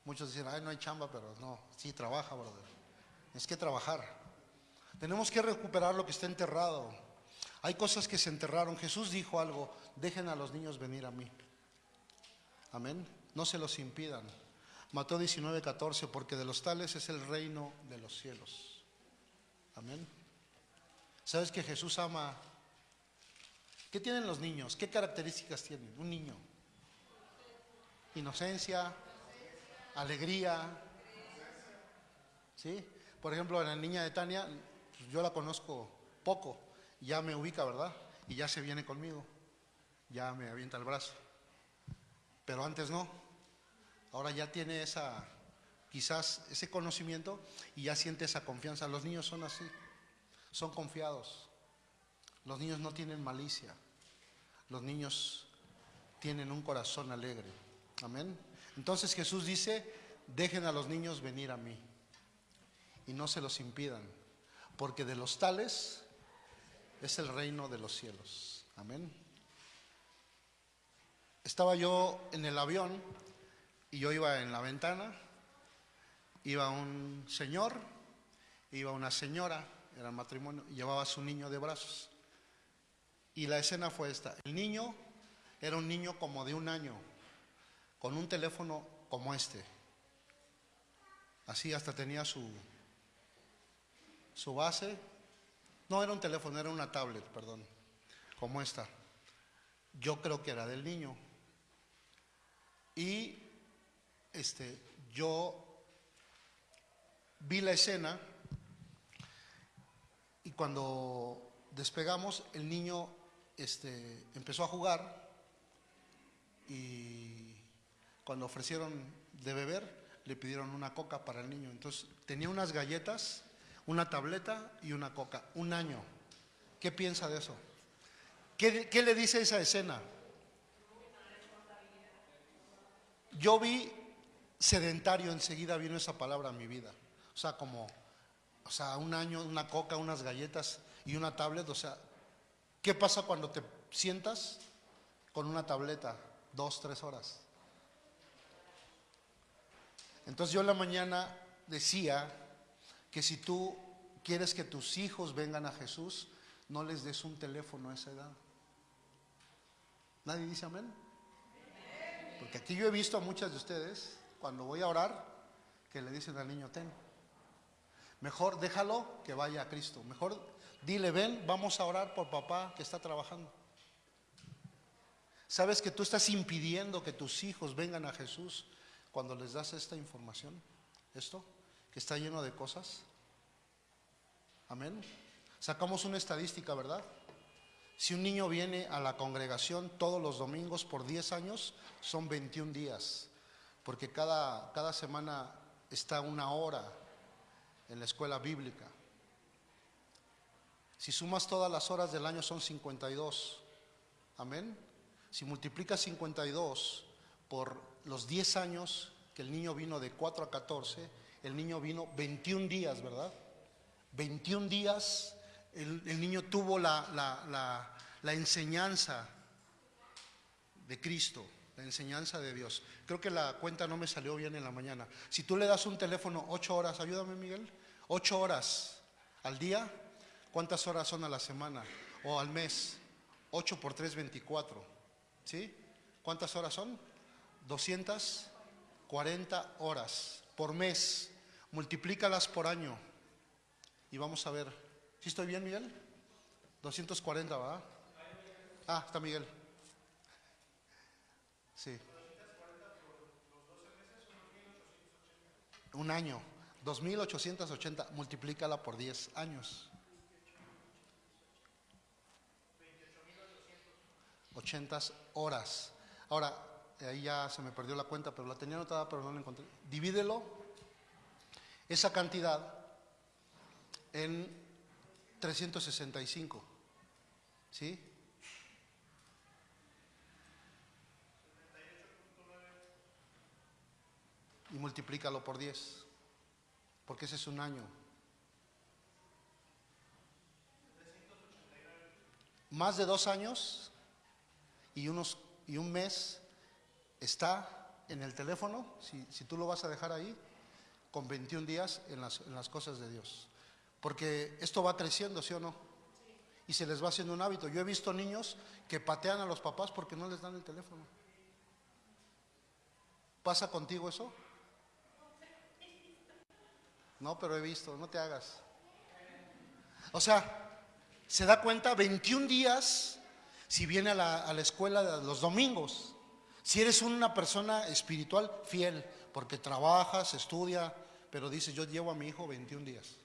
Muchos dicen, ay, no hay chamba, pero no, sí trabaja, brother. Es que trabajar. Tenemos que recuperar lo que está enterrado. Hay cosas que se enterraron. Jesús dijo algo, dejen a los niños venir a mí. Amén. No se los impidan. Mateo 19, 14, porque de los tales es el reino de los cielos. Amén. ¿Sabes que Jesús ama? ¿Qué tienen los niños? ¿Qué características tienen un niño? Inocencia, alegría. ¿Sí? Por ejemplo, la niña de Tania, pues, yo la conozco poco, ya me ubica, ¿verdad? Y ya se viene conmigo, ya me avienta el brazo. Pero antes no. Ahora ya tiene esa, quizás ese conocimiento y ya siente esa confianza. Los niños son así, son confiados. Los niños no tienen malicia. Los niños tienen un corazón alegre. Amén. Entonces Jesús dice, dejen a los niños venir a mí y no se los impidan, porque de los tales es el reino de los cielos. Amén. Estaba yo en el avión y yo iba en la ventana, iba un señor, iba una señora, era matrimonio, llevaba a su niño de brazos. Y la escena fue esta. El niño era un niño como de un año, con un teléfono como este. Así hasta tenía su, su base. No era un teléfono, era una tablet, perdón, como esta. Yo creo que era del niño. Y este, yo vi la escena y cuando despegamos, el niño este, empezó a jugar y cuando ofrecieron de beber, le pidieron una coca para el niño. Entonces tenía unas galletas, una tableta y una coca. Un año. ¿Qué piensa de eso? ¿Qué, qué le dice esa escena? Yo vi sedentario, enseguida vino esa palabra a mi vida. O sea, como, o sea, un año, una coca, unas galletas y una tablet. O sea, ¿qué pasa cuando te sientas con una tableta dos, tres horas? Entonces yo en la mañana decía que si tú quieres que tus hijos vengan a Jesús, no les des un teléfono a esa edad. ¿Nadie dice amén? Porque aquí yo he visto a muchas de ustedes, cuando voy a orar, que le dicen al niño, ten. Mejor déjalo que vaya a Cristo. Mejor dile, ven, vamos a orar por papá que está trabajando. ¿Sabes que tú estás impidiendo que tus hijos vengan a Jesús cuando les das esta información? Esto, que está lleno de cosas. Amén. Sacamos una estadística, ¿verdad? Si un niño viene a la congregación todos los domingos por 10 años, son 21 días, porque cada, cada semana está una hora en la escuela bíblica. Si sumas todas las horas del año son 52. Amén. Si multiplicas 52 por los 10 años que el niño vino de 4 a 14, el niño vino 21 días, ¿verdad? 21 días el, el niño tuvo la, la, la, la enseñanza de Cristo, la enseñanza de Dios. Creo que la cuenta no me salió bien en la mañana. Si tú le das un teléfono ocho horas, ayúdame Miguel, ocho horas al día, ¿cuántas horas son a la semana o al mes? 8 por 3, 24. ¿Sí? ¿Cuántas horas son? 240 horas por mes. Multiplícalas por año. Y vamos a ver. ¿Sí estoy bien, Miguel? 240, ¿va? Ah, está Miguel. Sí. Un año. 2.880. Multiplícala por 10 años. 80 horas. Ahora, ahí ya se me perdió la cuenta, pero la tenía anotada, pero no la encontré. Divídelo, esa cantidad, en 365. ¿Sí? Y multiplícalo por 10, porque ese es un año. Más de dos años y, unos, y un mes está en el teléfono, si, si tú lo vas a dejar ahí, con 21 días en las, en las cosas de Dios. Porque esto va creciendo, ¿sí o no? Y se les va haciendo un hábito. Yo he visto niños que patean a los papás porque no les dan el teléfono. ¿Pasa contigo eso? No, pero he visto, no te hagas. O sea, se da cuenta 21 días si viene a la, a la escuela los domingos. Si eres una persona espiritual fiel, porque trabajas, estudia, pero dices, yo llevo a mi hijo 21 días.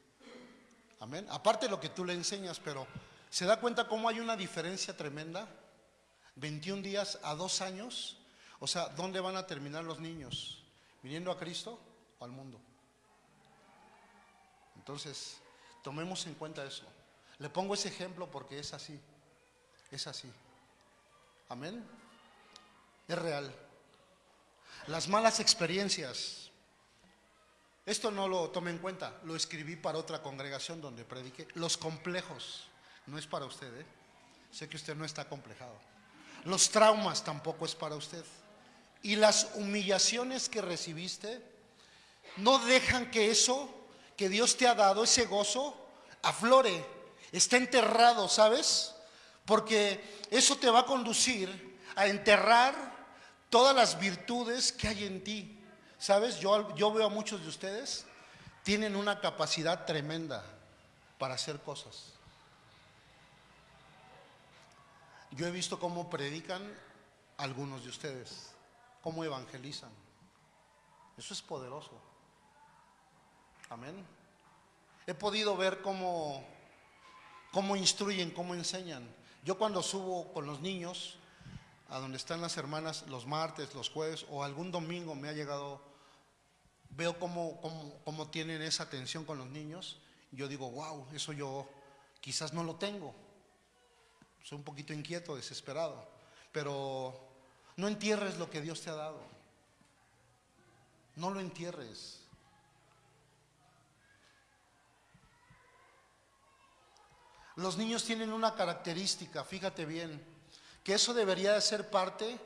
Amén. Aparte de lo que tú le enseñas, pero ¿se da cuenta cómo hay una diferencia tremenda? 21 días a dos años. O sea, ¿dónde van a terminar los niños? ¿Viniendo a Cristo o al mundo? Entonces, tomemos en cuenta eso. Le pongo ese ejemplo porque es así. Es así. Amén. Es real. Las malas experiencias. Esto no lo tome en cuenta. Lo escribí para otra congregación donde prediqué. Los complejos. No es para usted, ¿eh? Sé que usted no está complejado. Los traumas tampoco es para usted. Y las humillaciones que recibiste no dejan que eso que Dios te ha dado, ese gozo, aflore. Está enterrado, ¿sabes? Porque eso te va a conducir a enterrar todas las virtudes que hay en ti. ¿Sabes? Yo, yo veo a muchos de ustedes, tienen una capacidad tremenda para hacer cosas. Yo he visto cómo predican algunos de ustedes, cómo evangelizan. Eso es poderoso. Amén. He podido ver cómo, cómo instruyen, cómo enseñan. Yo cuando subo con los niños a donde están las hermanas los martes, los jueves o algún domingo me ha llegado, veo cómo, cómo, cómo tienen esa atención con los niños. Yo digo, wow, eso yo quizás no lo tengo. Soy un poquito inquieto, desesperado. Pero no entierres lo que Dios te ha dado. No lo entierres. Los niños tienen una característica, fíjate bien, que eso debería de ser parte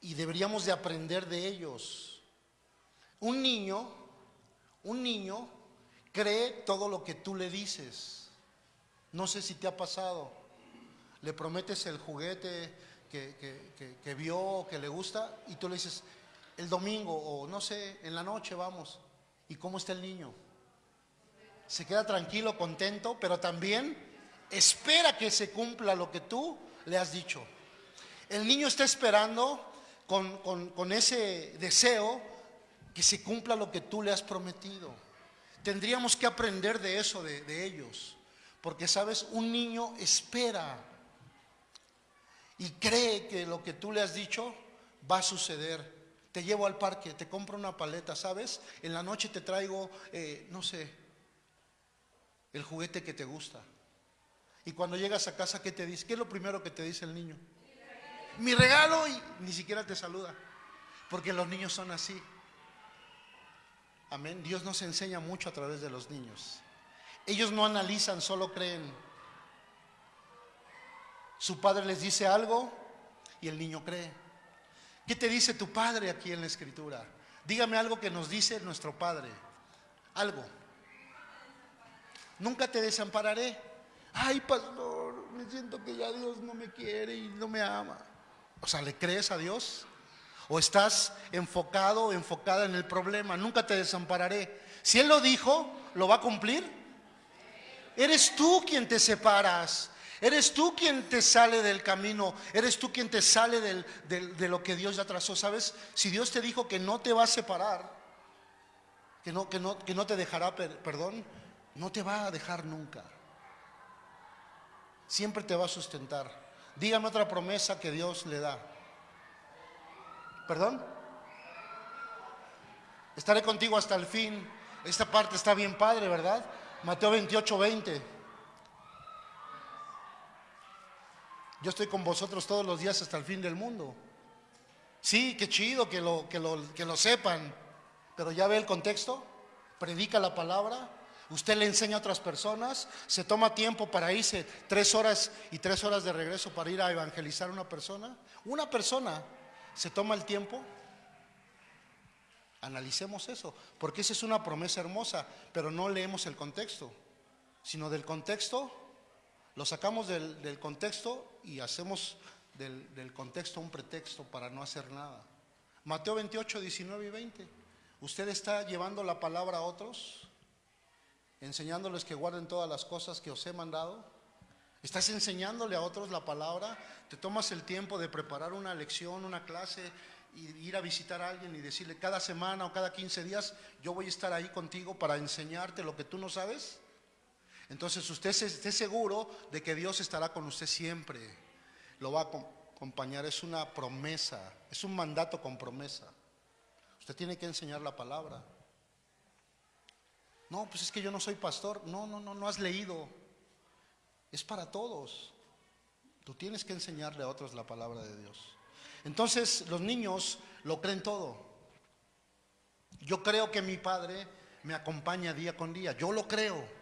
y deberíamos de aprender de ellos. Un niño, un niño cree todo lo que tú le dices. No sé si te ha pasado. Le prometes el juguete que, que, que, que vio que le gusta y tú le dices, el domingo o no sé, en la noche vamos. ¿Y cómo está el niño? Se queda tranquilo, contento, pero también espera que se cumpla lo que tú le has dicho. El niño está esperando con, con, ese deseo que se cumpla lo que tú le has prometido. Tendríamos que aprender de eso, de, de ellos. Porque, sabes, un niño espera y cree que lo que tú le has dicho va a suceder. Te llevo al parque, te compro una paleta, ¿sabes? En la noche te traigo, eh, no sé, el juguete que te gusta. Y cuando llegas a casa, ¿qué te dice? ¿Qué es lo primero que te dice el niño? Mi regalo y ni siquiera te saluda. Porque los niños son así. Amén. Dios nos enseña mucho a través de los niños. Ellos no analizan, solo creen. Su padre les dice algo y el niño cree. ¿Qué te dice tu padre aquí en la escritura? Dígame algo que nos dice nuestro padre. Algo. Nunca te desampararé. Ay, pastor, me siento que ya Dios no me quiere y no me ama. O sea, ¿le crees a Dios? ¿O estás enfocado enfocada en el problema? Nunca te desampararé. Si Él lo dijo, ¿lo va a cumplir? Eres tú quien te separas. Eres tú quien te sale del camino. Eres tú quien te sale de lo que Dios ya trazó. ¿Sabes? Si Dios te dijo que no te va a separar, que no, que no, te dejará, per- perdón, no te va a dejar nunca. Siempre te va a sustentar. Dígame otra promesa que Dios le da. ¿Perdón? Estaré contigo hasta el fin. Esta parte está bien padre, ¿verdad? Mateo 28, 20. Yo estoy con vosotros todos los días hasta el fin del mundo. Sí, qué chido que lo, que lo, que lo sepan, pero ya ve el contexto, predica la palabra, usted le enseña a otras personas, se toma tiempo para irse tres horas y tres horas de regreso para ir a evangelizar a una persona. Una persona se toma el tiempo. Analicemos eso, porque esa es una promesa hermosa, pero no leemos el contexto, sino del contexto, lo sacamos del, contexto y hacemos del, del contexto un pretexto para no hacer nada. Mateo 28, 19 y 20. ¿Usted está llevando la palabra a otros? Enseñándoles que guarden todas las cosas que os he mandado. ¿Estás enseñándole a otros la palabra? ¿Te tomas el tiempo de preparar una lección, una clase y ir a visitar a alguien y decirle cada semana o cada 15 días, yo voy a estar ahí contigo para enseñarte lo que tú no sabes? Entonces usted esté seguro de que Dios estará con usted siempre. Lo va a acom- acompañar. Es una promesa. Es un mandato con promesa. Usted tiene que enseñar la palabra. No, pues es que yo no soy pastor. No, no, no, no has leído. Es para todos. Tú tienes que enseñarle a otros la palabra de Dios. Entonces los niños lo creen todo. Yo creo que mi padre me acompaña día con día. Yo lo creo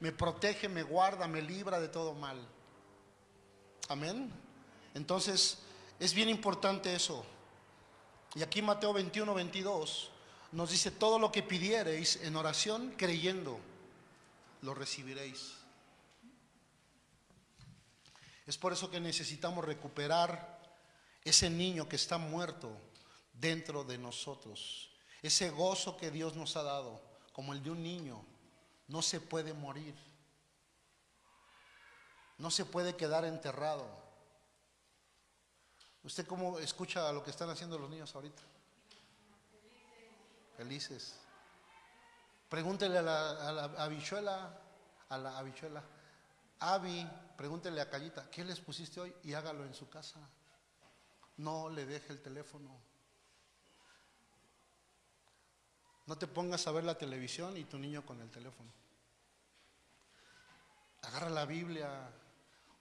me protege, me guarda, me libra de todo mal. Amén. Entonces, es bien importante eso. Y aquí Mateo 21, 22 nos dice, todo lo que pidiereis en oración, creyendo, lo recibiréis. Es por eso que necesitamos recuperar ese niño que está muerto dentro de nosotros. Ese gozo que Dios nos ha dado, como el de un niño no se puede morir. No se puede quedar enterrado. ¿Usted cómo escucha lo que están haciendo los niños ahorita? Felices. Pregúntele a la, a la habichuela, a la habichuela, Avi, pregúntele a Callita, ¿qué les pusiste hoy? Y hágalo en su casa. No le deje el teléfono. No te pongas a ver la televisión y tu niño con el teléfono. Agarra la Biblia,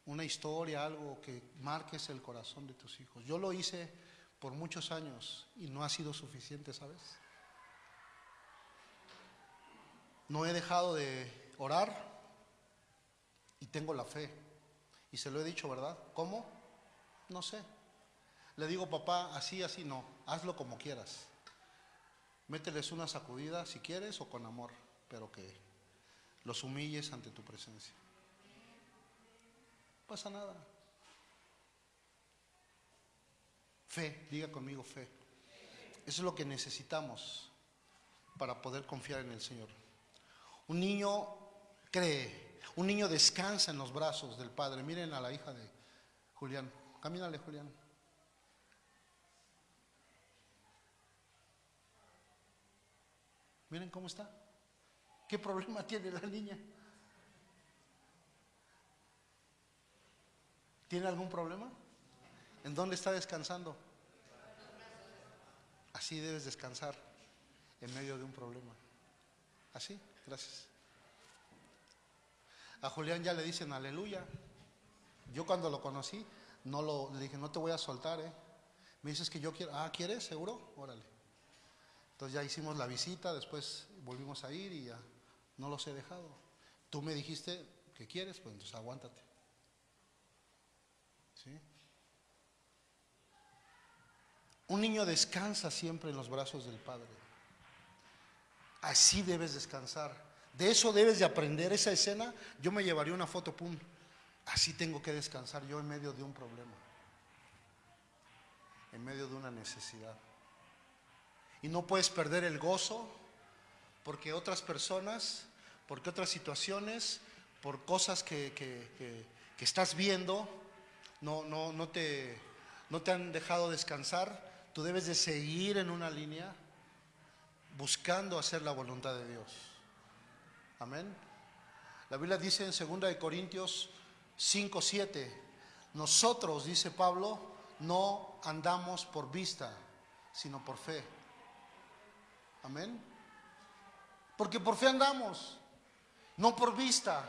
una historia, algo que marques el corazón de tus hijos. Yo lo hice por muchos años y no ha sido suficiente, ¿sabes? No he dejado de orar y tengo la fe. Y se lo he dicho, ¿verdad? ¿Cómo? No sé. Le digo, papá, así, así, no. Hazlo como quieras. Mételes una sacudida si quieres o con amor, pero que los humilles ante tu presencia. No pasa nada. Fe, diga conmigo fe. Eso es lo que necesitamos para poder confiar en el Señor. Un niño cree, un niño descansa en los brazos del Padre. Miren a la hija de Julián. Camínale, Julián. Miren cómo está. ¿Qué problema tiene la niña? ¿Tiene algún problema? ¿En dónde está descansando? Así debes descansar en medio de un problema. Así, gracias. A Julián ya le dicen aleluya. Yo cuando lo conocí, no lo, le dije, no te voy a soltar, ¿eh? Me dices que yo quiero, ah, ¿quieres? ¿Seguro? Órale. Entonces ya hicimos la visita, después volvimos a ir y ya no los he dejado. Tú me dijiste que quieres, pues entonces aguántate. ¿Sí? Un niño descansa siempre en los brazos del Padre. Así debes descansar. De eso debes de aprender. Esa escena, yo me llevaría una foto, pum. Así tengo que descansar yo en medio de un problema. en medio de una necesidad. Y no puedes perder el gozo porque otras personas, porque otras situaciones, por cosas que, que- que- que estás viendo, no, no, no, te, no te han dejado descansar. Tú debes de seguir en una línea buscando hacer la voluntad de Dios. Amén. La Biblia dice en 2 de Corintios 5, 7, nosotros, dice Pablo, no andamos por vista, sino por fe. Amén. Porque por fe andamos, no por vista.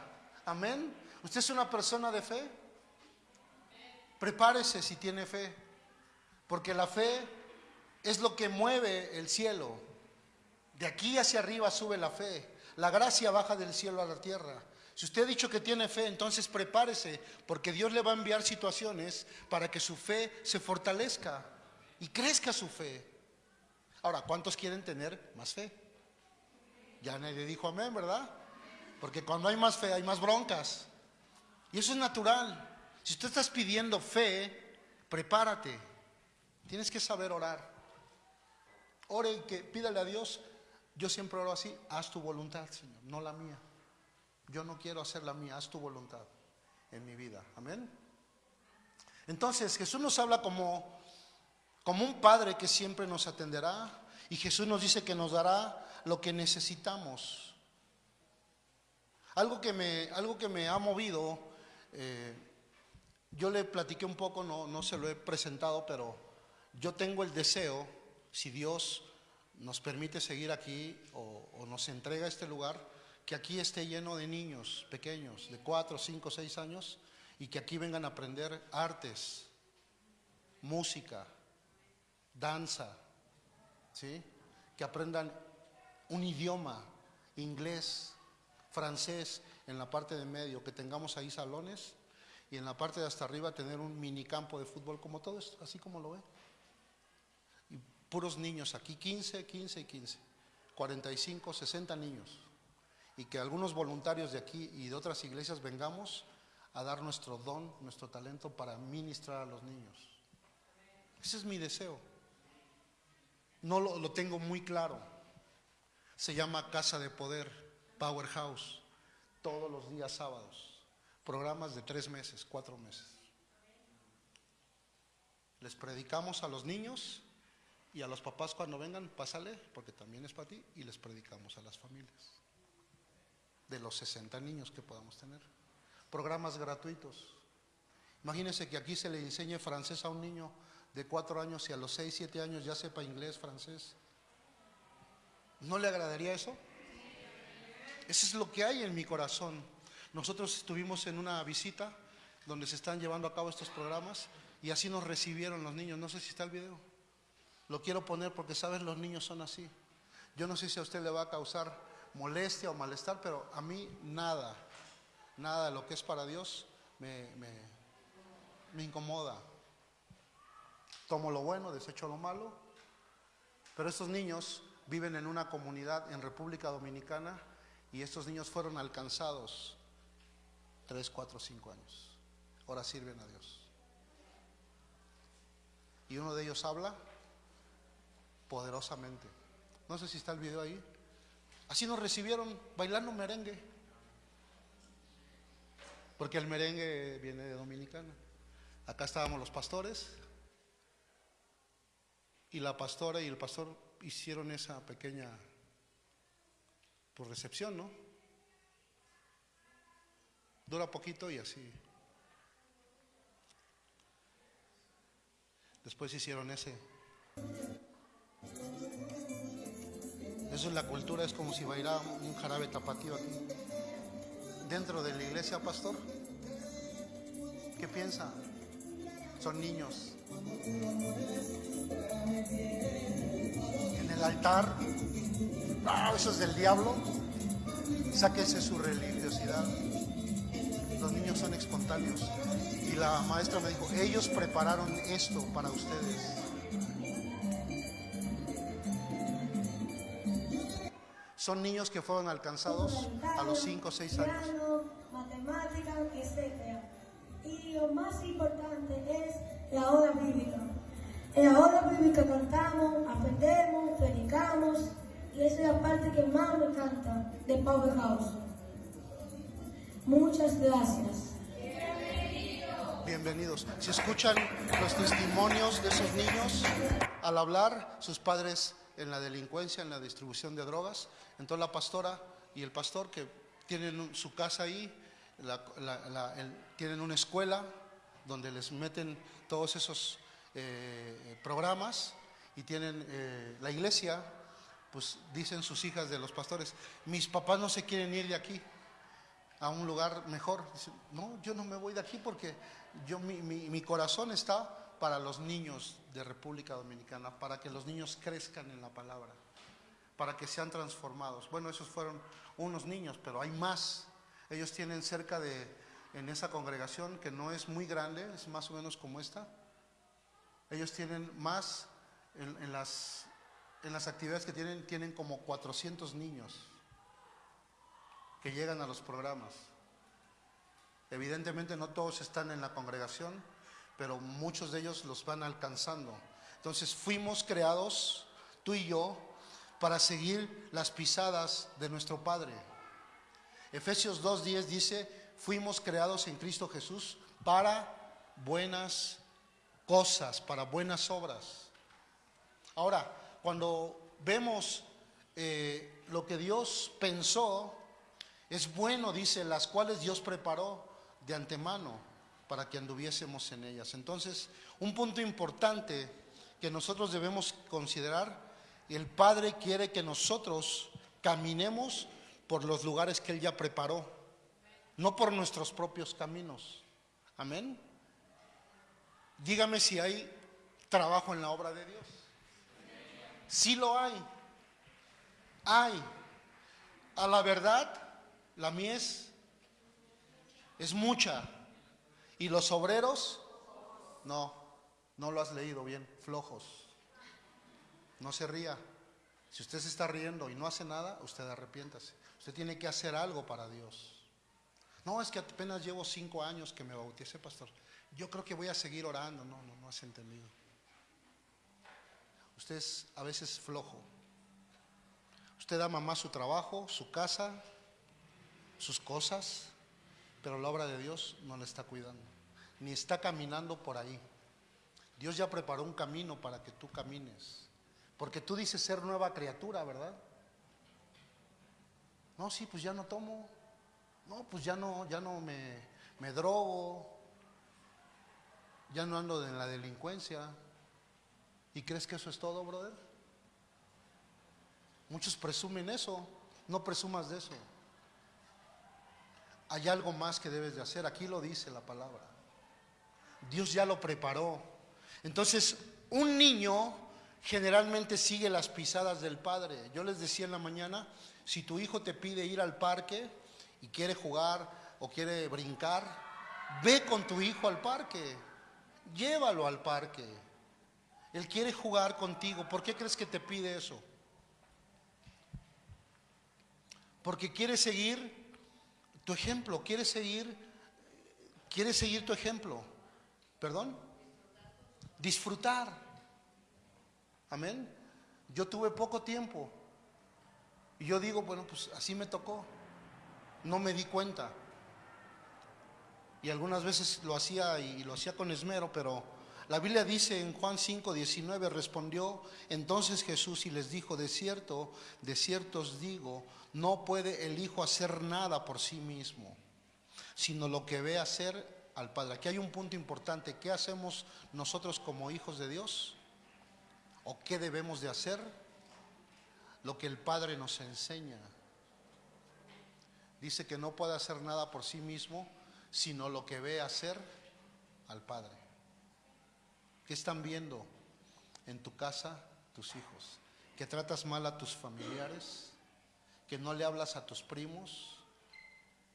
Amén. ¿Usted es una persona de fe? Prepárese si tiene fe, porque la fe es lo que mueve el cielo. De aquí hacia arriba sube la fe. La gracia baja del cielo a la tierra. Si usted ha dicho que tiene fe, entonces prepárese, porque Dios le va a enviar situaciones para que su fe se fortalezca y crezca su fe. Ahora, ¿cuántos quieren tener más fe? Ya nadie dijo amén, ¿verdad? Porque cuando hay más fe hay más broncas. Y eso es natural. Si usted estás pidiendo fe, prepárate. Tienes que saber orar. Ore y que pídale a Dios. Yo siempre oro así, haz tu voluntad, Señor, no la mía. Yo no quiero hacer la mía, haz tu voluntad en mi vida. Amén. Entonces, Jesús nos habla como como un padre que siempre nos atenderá y Jesús nos dice que nos dará lo que necesitamos. Algo que me, algo que me ha movido, eh, yo le platiqué un poco, no, no se lo he presentado, pero yo tengo el deseo, si Dios nos permite seguir aquí o, o nos entrega este lugar, que aquí esté lleno de niños pequeños, de 4, 5, 6 años, y que aquí vengan a aprender artes, música, danza, ¿sí? que aprendan un idioma, inglés, francés, en la parte de medio, que tengamos ahí salones y en la parte de hasta arriba tener un mini campo de fútbol como todo esto, así como lo ve. Puros niños aquí, 15, 15 y 15, 45, 60 niños. Y que algunos voluntarios de aquí y de otras iglesias vengamos a dar nuestro don, nuestro talento para ministrar a los niños. Ese es mi deseo. No lo, lo tengo muy claro. Se llama Casa de Poder, Powerhouse, todos los días sábados. Programas de tres meses, cuatro meses. Les predicamos a los niños y a los papás cuando vengan, pásale, porque también es para ti, y les predicamos a las familias. De los 60 niños que podamos tener. Programas gratuitos. Imagínense que aquí se le enseñe francés a un niño de cuatro años y a los seis, siete años ya sepa inglés, francés. ¿No le agradaría eso? Eso es lo que hay en mi corazón. Nosotros estuvimos en una visita donde se están llevando a cabo estos programas y así nos recibieron los niños. No sé si está el video. Lo quiero poner porque, ¿sabes? Los niños son así. Yo no sé si a usted le va a causar molestia o malestar, pero a mí nada, nada lo que es para Dios me, me, me incomoda. Tomo lo bueno, desecho lo malo. Pero estos niños viven en una comunidad en República Dominicana y estos niños fueron alcanzados 3, 4, 5 años. Ahora sirven a Dios. Y uno de ellos habla poderosamente. No sé si está el video ahí. Así nos recibieron bailando merengue. Porque el merengue viene de Dominicana. Acá estábamos los pastores. Y la pastora y el pastor hicieron esa pequeña pues, recepción, ¿no? Dura poquito y así. Después hicieron ese. Eso es la cultura, es como si bailara un jarabe tapatío aquí. Dentro de la iglesia, pastor. ¿Qué piensa? Son niños. En el altar, ah, eso es del diablo. Sáquese su religiosidad. Los niños son espontáneos. Y la maestra me dijo, ellos prepararon esto para ustedes. Son niños que fueron alcanzados a los 5 o 6 años. matemáticas, etc. Y lo más importante es la hora bíblica. En la hora bíblica cantamos, aprendemos, predicamos y esa es la parte que más me encanta de Powerhouse. Muchas gracias. Bienvenidos. Si escuchan los testimonios de esos niños al hablar, sus padres en la delincuencia, en la distribución de drogas, entonces la pastora y el pastor que tienen su casa ahí, la- la- la- tienen una escuela donde les meten todos esos eh, programas y tienen eh, la iglesia, pues dicen sus hijas de los pastores, mis papás no se quieren ir de aquí a un lugar mejor. Dice, no, yo no me voy de aquí porque yo, mi, mi- mi corazón está para los niños de República Dominicana, para que los niños crezcan en la palabra, para que sean transformados. Bueno, esos fueron unos niños, pero hay más. Ellos tienen cerca de, en esa congregación que no es muy grande, es más o menos como esta, ellos tienen más en, las, en las actividades que tienen, tienen como 400 niños que llegan a los programas. Evidentemente no todos están en la congregación, pero muchos de ellos los van alcanzando. Entonces fuimos creados, tú y yo, para seguir las pisadas de nuestro Padre. Efesios 2.10 dice, fuimos creados en Cristo Jesús para buenas cosas, para buenas obras. Ahora, cuando vemos eh, lo que Dios pensó, es bueno, dice, las cuales Dios preparó de antemano para que anduviésemos en ellas. Entonces, un punto importante que nosotros debemos considerar, el Padre quiere que nosotros caminemos por los lugares que Él ya preparó, no por nuestros propios caminos. Amén. Dígame si hay trabajo en la obra de Dios. Sí lo hay. Hay. A la verdad, la mies es mucha. Y los obreros, no, no lo has leído bien, flojos. No se ría. Si usted se está riendo y no hace nada, usted arrepiéntase. Usted tiene que hacer algo para Dios. No, es que apenas llevo cinco años que me bauticé, pastor. Yo creo que voy a seguir orando. No, no, no has entendido. Usted es a veces flojo. Usted ama más su trabajo, su casa, sus cosas, pero la obra de Dios no la está cuidando, ni está caminando por ahí. Dios ya preparó un camino para que tú camines, porque tú dices ser nueva criatura, ¿verdad? No, sí, pues ya no tomo, no, pues ya no, ya no me, me drogo, ya no ando en la delincuencia. ¿Y crees que eso es todo, brother? Muchos presumen eso, no presumas de eso. Hay algo más que debes de hacer, aquí lo dice la palabra. Dios ya lo preparó. Entonces, un niño generalmente sigue las pisadas del padre. Yo les decía en la mañana, si tu hijo te pide ir al parque y quiere jugar o quiere brincar, ve con tu hijo al parque, llévalo al parque. Él quiere jugar contigo. ¿Por qué crees que te pide eso? Porque quiere seguir tu ejemplo, quiere seguir, quiere seguir tu ejemplo. ¿Perdón? Disfrutar. Amén. Yo tuve poco tiempo. Y yo digo, bueno, pues así me tocó. No me di cuenta. Y algunas veces lo hacía y lo hacía con esmero, pero la Biblia dice en Juan 5, 19, respondió entonces Jesús y les dijo, de cierto, de cierto os digo, no puede el Hijo hacer nada por sí mismo, sino lo que ve hacer al Padre. Aquí hay un punto importante, ¿qué hacemos nosotros como hijos de Dios? ¿O qué debemos de hacer? Lo que el Padre nos enseña. Dice que no puede hacer nada por sí mismo, sino lo que ve hacer al Padre. ¿Qué están viendo en tu casa tus hijos? ¿Que tratas mal a tus familiares? ¿Que no le hablas a tus primos?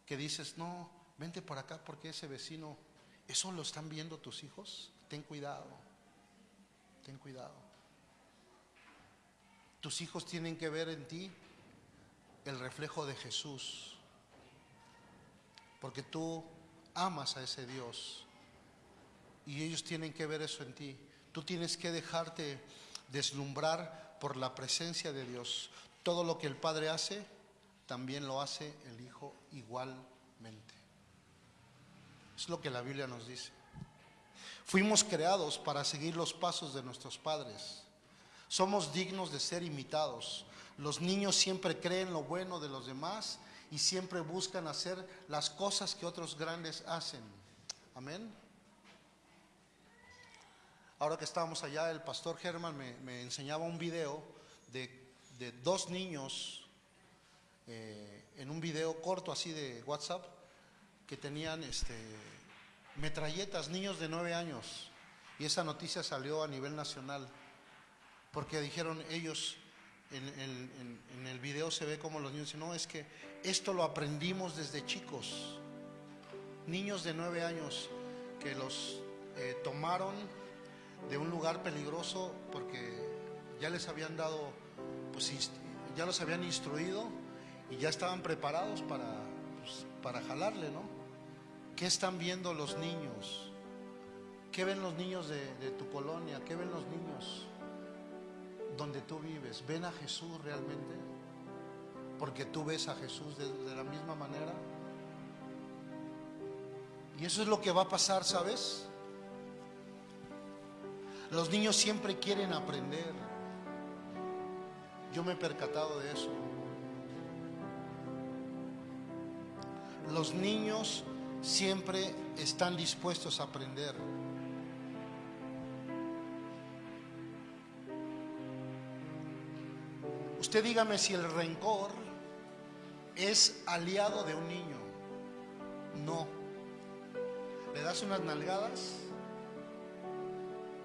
¿Que dices, no, vente por acá porque ese vecino, ¿eso lo están viendo tus hijos? Ten cuidado, ten cuidado. Tus hijos tienen que ver en ti el reflejo de Jesús, porque tú amas a ese Dios y ellos tienen que ver eso en ti. Tú tienes que dejarte deslumbrar por la presencia de Dios. Todo lo que el Padre hace, también lo hace el Hijo igualmente. Es lo que la Biblia nos dice. Fuimos creados para seguir los pasos de nuestros padres. Somos dignos de ser imitados. Los niños siempre creen lo bueno de los demás y siempre buscan hacer las cosas que otros grandes hacen. Amén. Ahora que estábamos allá, el pastor Germán me, enseñaba un video de, de dos niños eh, en un video corto así de WhatsApp que tenían este, metralletas, niños de nueve años. Y esa noticia salió a nivel nacional, porque dijeron ellos, en, el video se ve como los niños dicen, no, es que esto lo aprendimos desde chicos. Niños de nueve años que los eh, tomaron de un lugar peligroso porque ya les habían dado, pues ya los habían instruido y ya estaban preparados para, pues, para jalarle, ¿no? ¿Qué están viendo los niños? ¿Qué ven los niños de, de tu colonia? ¿Qué ven los niños donde tú vives? ¿Ven a Jesús realmente? Porque tú ves a Jesús de, la misma manera. Y eso es lo que va a pasar, ¿sabes? Los niños siempre quieren aprender. Yo me he percatado de eso. Los niños siempre están dispuestos a aprender. Usted dígame si el rencor es aliado de un niño. No. Le das unas nalgadas,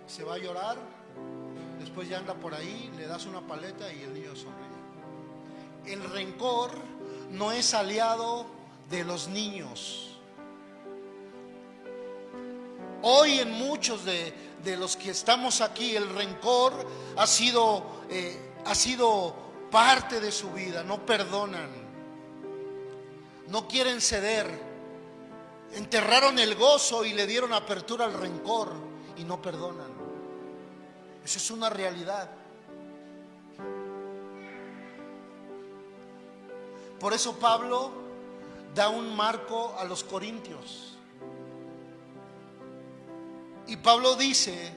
se va a llorar, después ya anda por ahí, le das una paleta y el niño sonríe. El rencor no es aliado de los niños. Hoy en muchos de, de los que estamos aquí, el rencor ha sido, eh, ha sido parte de su vida, no perdonan, no quieren ceder, enterraron el gozo y le dieron apertura al rencor y no perdonan. Eso es una realidad. Por eso Pablo da un marco a los corintios. Y Pablo dice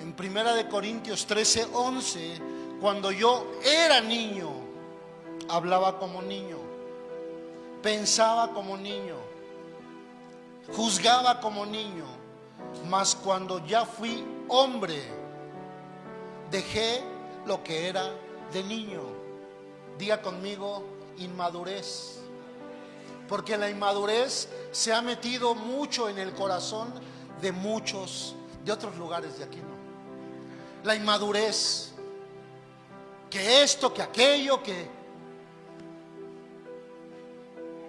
en Primera de Corintios 13, 11, cuando yo era niño, hablaba como niño, pensaba como niño, juzgaba como niño, mas cuando ya fui hombre, dejé lo que era de niño. Diga conmigo, inmadurez. Porque la inmadurez se ha metido mucho en el corazón de muchos de otros lugares de aquí, ¿no? La inmadurez, que esto, que aquello, que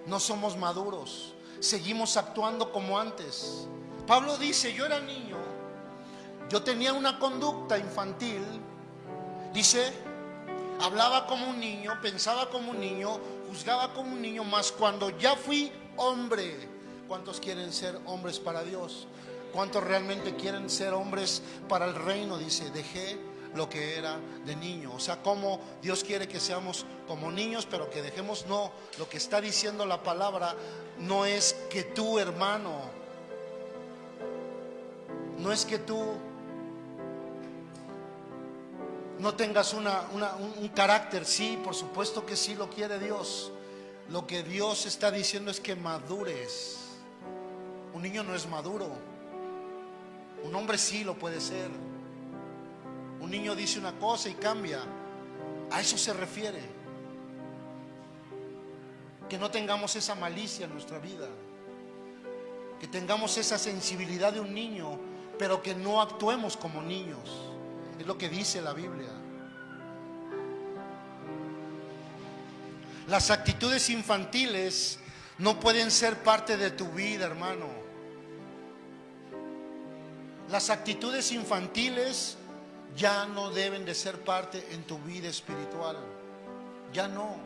no somos maduros, seguimos actuando como antes. Pablo dice, yo era niño, yo tenía una conducta infantil, dice, hablaba como un niño, pensaba como un niño, juzgaba como un niño, mas cuando ya fui hombre, ¿cuántos quieren ser hombres para Dios? ¿Cuántos realmente quieren ser hombres para el reino? Dice, dejé lo que era de niño. O sea, como Dios quiere que seamos como niños, pero que dejemos, no, lo que está diciendo la palabra no es que tú, hermano, no es que tú no tengas una, un, un carácter, sí, por supuesto que sí lo quiere Dios. Lo que Dios está diciendo es que madures. Un niño no es maduro. Un hombre sí lo puede ser. Un niño dice una cosa y cambia. A eso se refiere. Que no tengamos esa malicia en nuestra vida. Que tengamos esa sensibilidad de un niño, pero que no actuemos como niños. Es lo que dice la Biblia. Las actitudes infantiles no pueden ser parte de tu vida, hermano. Las actitudes infantiles ya no deben de ser parte en tu vida espiritual. Ya no.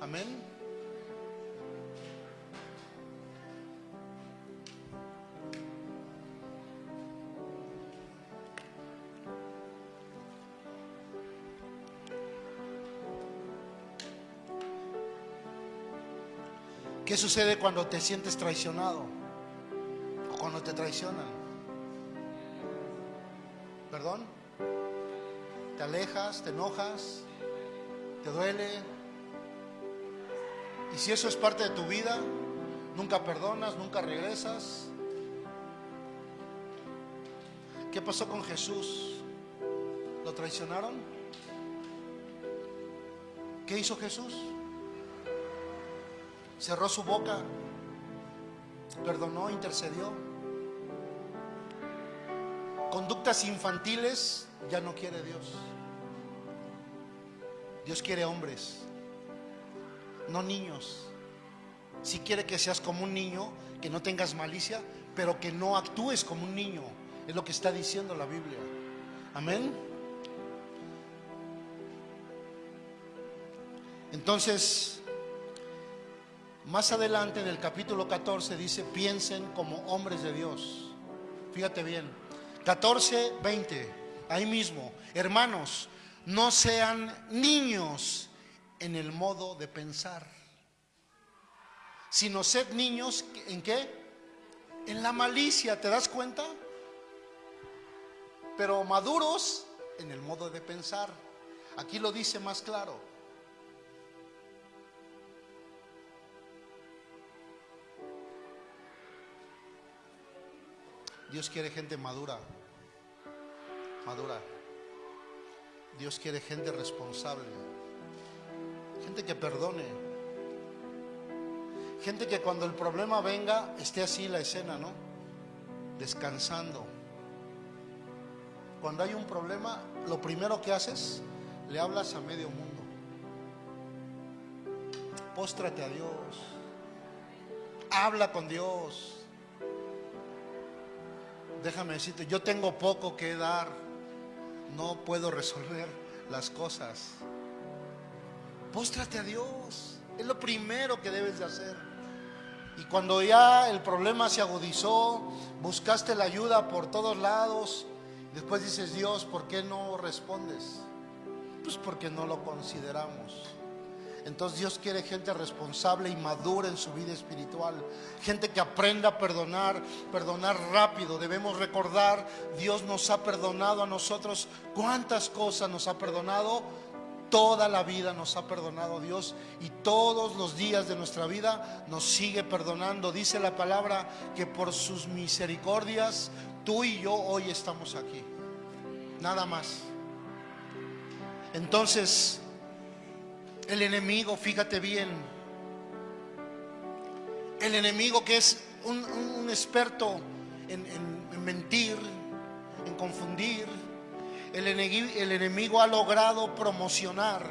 Amén. ¿Qué sucede cuando te sientes traicionado? Cuando te traicionan. ¿Perdón? ¿Te alejas? ¿Te enojas? ¿Te duele? Y si eso es parte de tu vida, nunca perdonas, nunca regresas. ¿Qué pasó con Jesús? ¿Lo traicionaron? ¿Qué hizo Jesús? Cerró su boca, perdonó, intercedió. Conductas infantiles ya no quiere Dios. Dios quiere hombres, no niños. Si quiere que seas como un niño, que no tengas malicia, pero que no actúes como un niño. Es lo que está diciendo la Biblia. Amén. Entonces, más adelante en el capítulo 14 dice, piensen como hombres de Dios. Fíjate bien. 14, 20. Ahí mismo. Hermanos, no sean niños en el modo de pensar, sino sed niños en qué? En la malicia, ¿te das cuenta? Pero maduros en el modo de pensar. Aquí lo dice más claro. Dios quiere gente madura, madura. Dios quiere gente responsable, gente que perdone, gente que cuando el problema venga esté así la escena, ¿no? Descansando. Cuando hay un problema, lo primero que haces, le hablas a medio mundo. Póstrate a Dios. Habla con Dios. Déjame decirte, yo tengo poco que dar. No puedo resolver las cosas. Póstrate a Dios. Es lo primero que debes de hacer. Y cuando ya el problema se agudizó, buscaste la ayuda por todos lados, después dices, Dios, ¿por qué no respondes? Pues porque no lo consideramos. Entonces Dios quiere gente responsable y madura en su vida espiritual. Gente que aprenda a perdonar, perdonar rápido. Debemos recordar, Dios nos ha perdonado a nosotros. ¿Cuántas cosas nos ha perdonado? Toda la vida nos ha perdonado Dios y todos los días de nuestra vida nos sigue perdonando. Dice la palabra que por sus misericordias tú y yo hoy estamos aquí. Nada más. Entonces, el enemigo, fíjate bien, el enemigo que es un, experto en, en- en mentir, en confundir, el enemigo ha logrado promocionar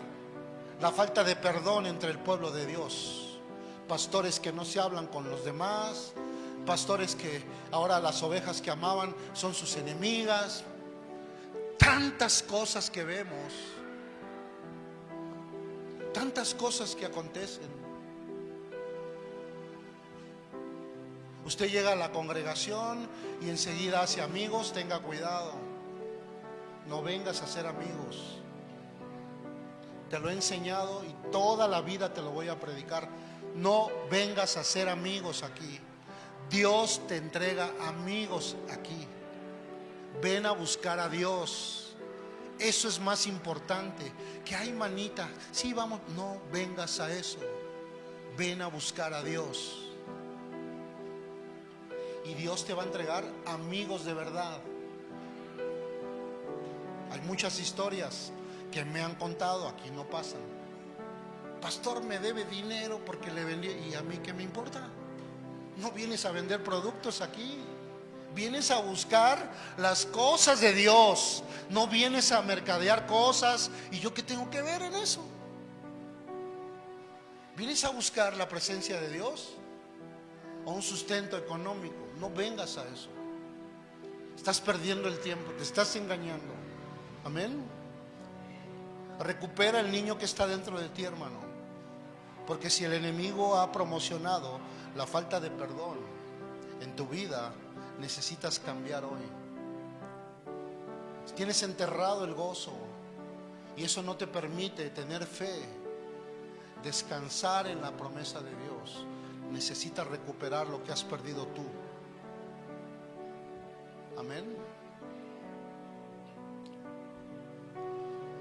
la falta de perdón entre el pueblo de Dios. Pastores que no se hablan con los demás, pastores que ahora las ovejas que amaban son sus enemigas, tantas cosas que vemos tantas cosas que acontecen. Usted llega a la congregación y enseguida hace amigos, tenga cuidado. No vengas a ser amigos. Te lo he enseñado y toda la vida te lo voy a predicar. No vengas a ser amigos aquí. Dios te entrega amigos aquí. Ven a buscar a Dios. Eso es más importante. Que hay manita. Sí, vamos. No vengas a eso. Ven a buscar a Dios. Y Dios te va a entregar amigos de verdad. Hay muchas historias que me han contado, aquí no pasan. Pastor, me debe dinero porque le vendí. ¿Y a mí qué me importa? No vienes a vender productos aquí. Vienes a buscar las cosas de Dios. No vienes a mercadear cosas. ¿Y yo qué tengo que ver en eso? ¿Vienes a buscar la presencia de Dios? O un sustento económico. No vengas a eso. Estás perdiendo el tiempo. Te estás engañando. Amén. Recupera el niño que está dentro de ti, hermano. Porque si el enemigo ha promocionado la falta de perdón en tu vida, necesitas cambiar hoy. Tienes enterrado el gozo y eso no te permite tener fe, descansar en la promesa de Dios. necesitas recuperar lo que has perdido tú. Amén.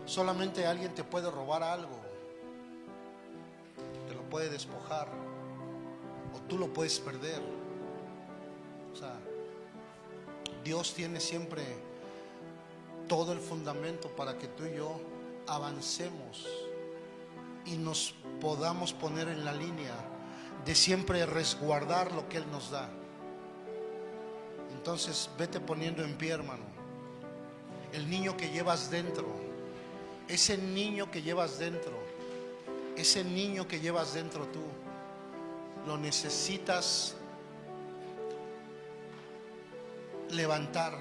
Solamente alguien te puede robar algo, te lo puede despojar, o tú lo puedes perder. Dios tiene siempre todo el fundamento para que tú y yo avancemos y nos podamos poner en la línea de siempre resguardar lo que Él nos da. Entonces, vete poniendo en pie, hermano. El niño que llevas dentro, ese niño que llevas dentro, ese niño que llevas dentro tú, lo necesitas levantar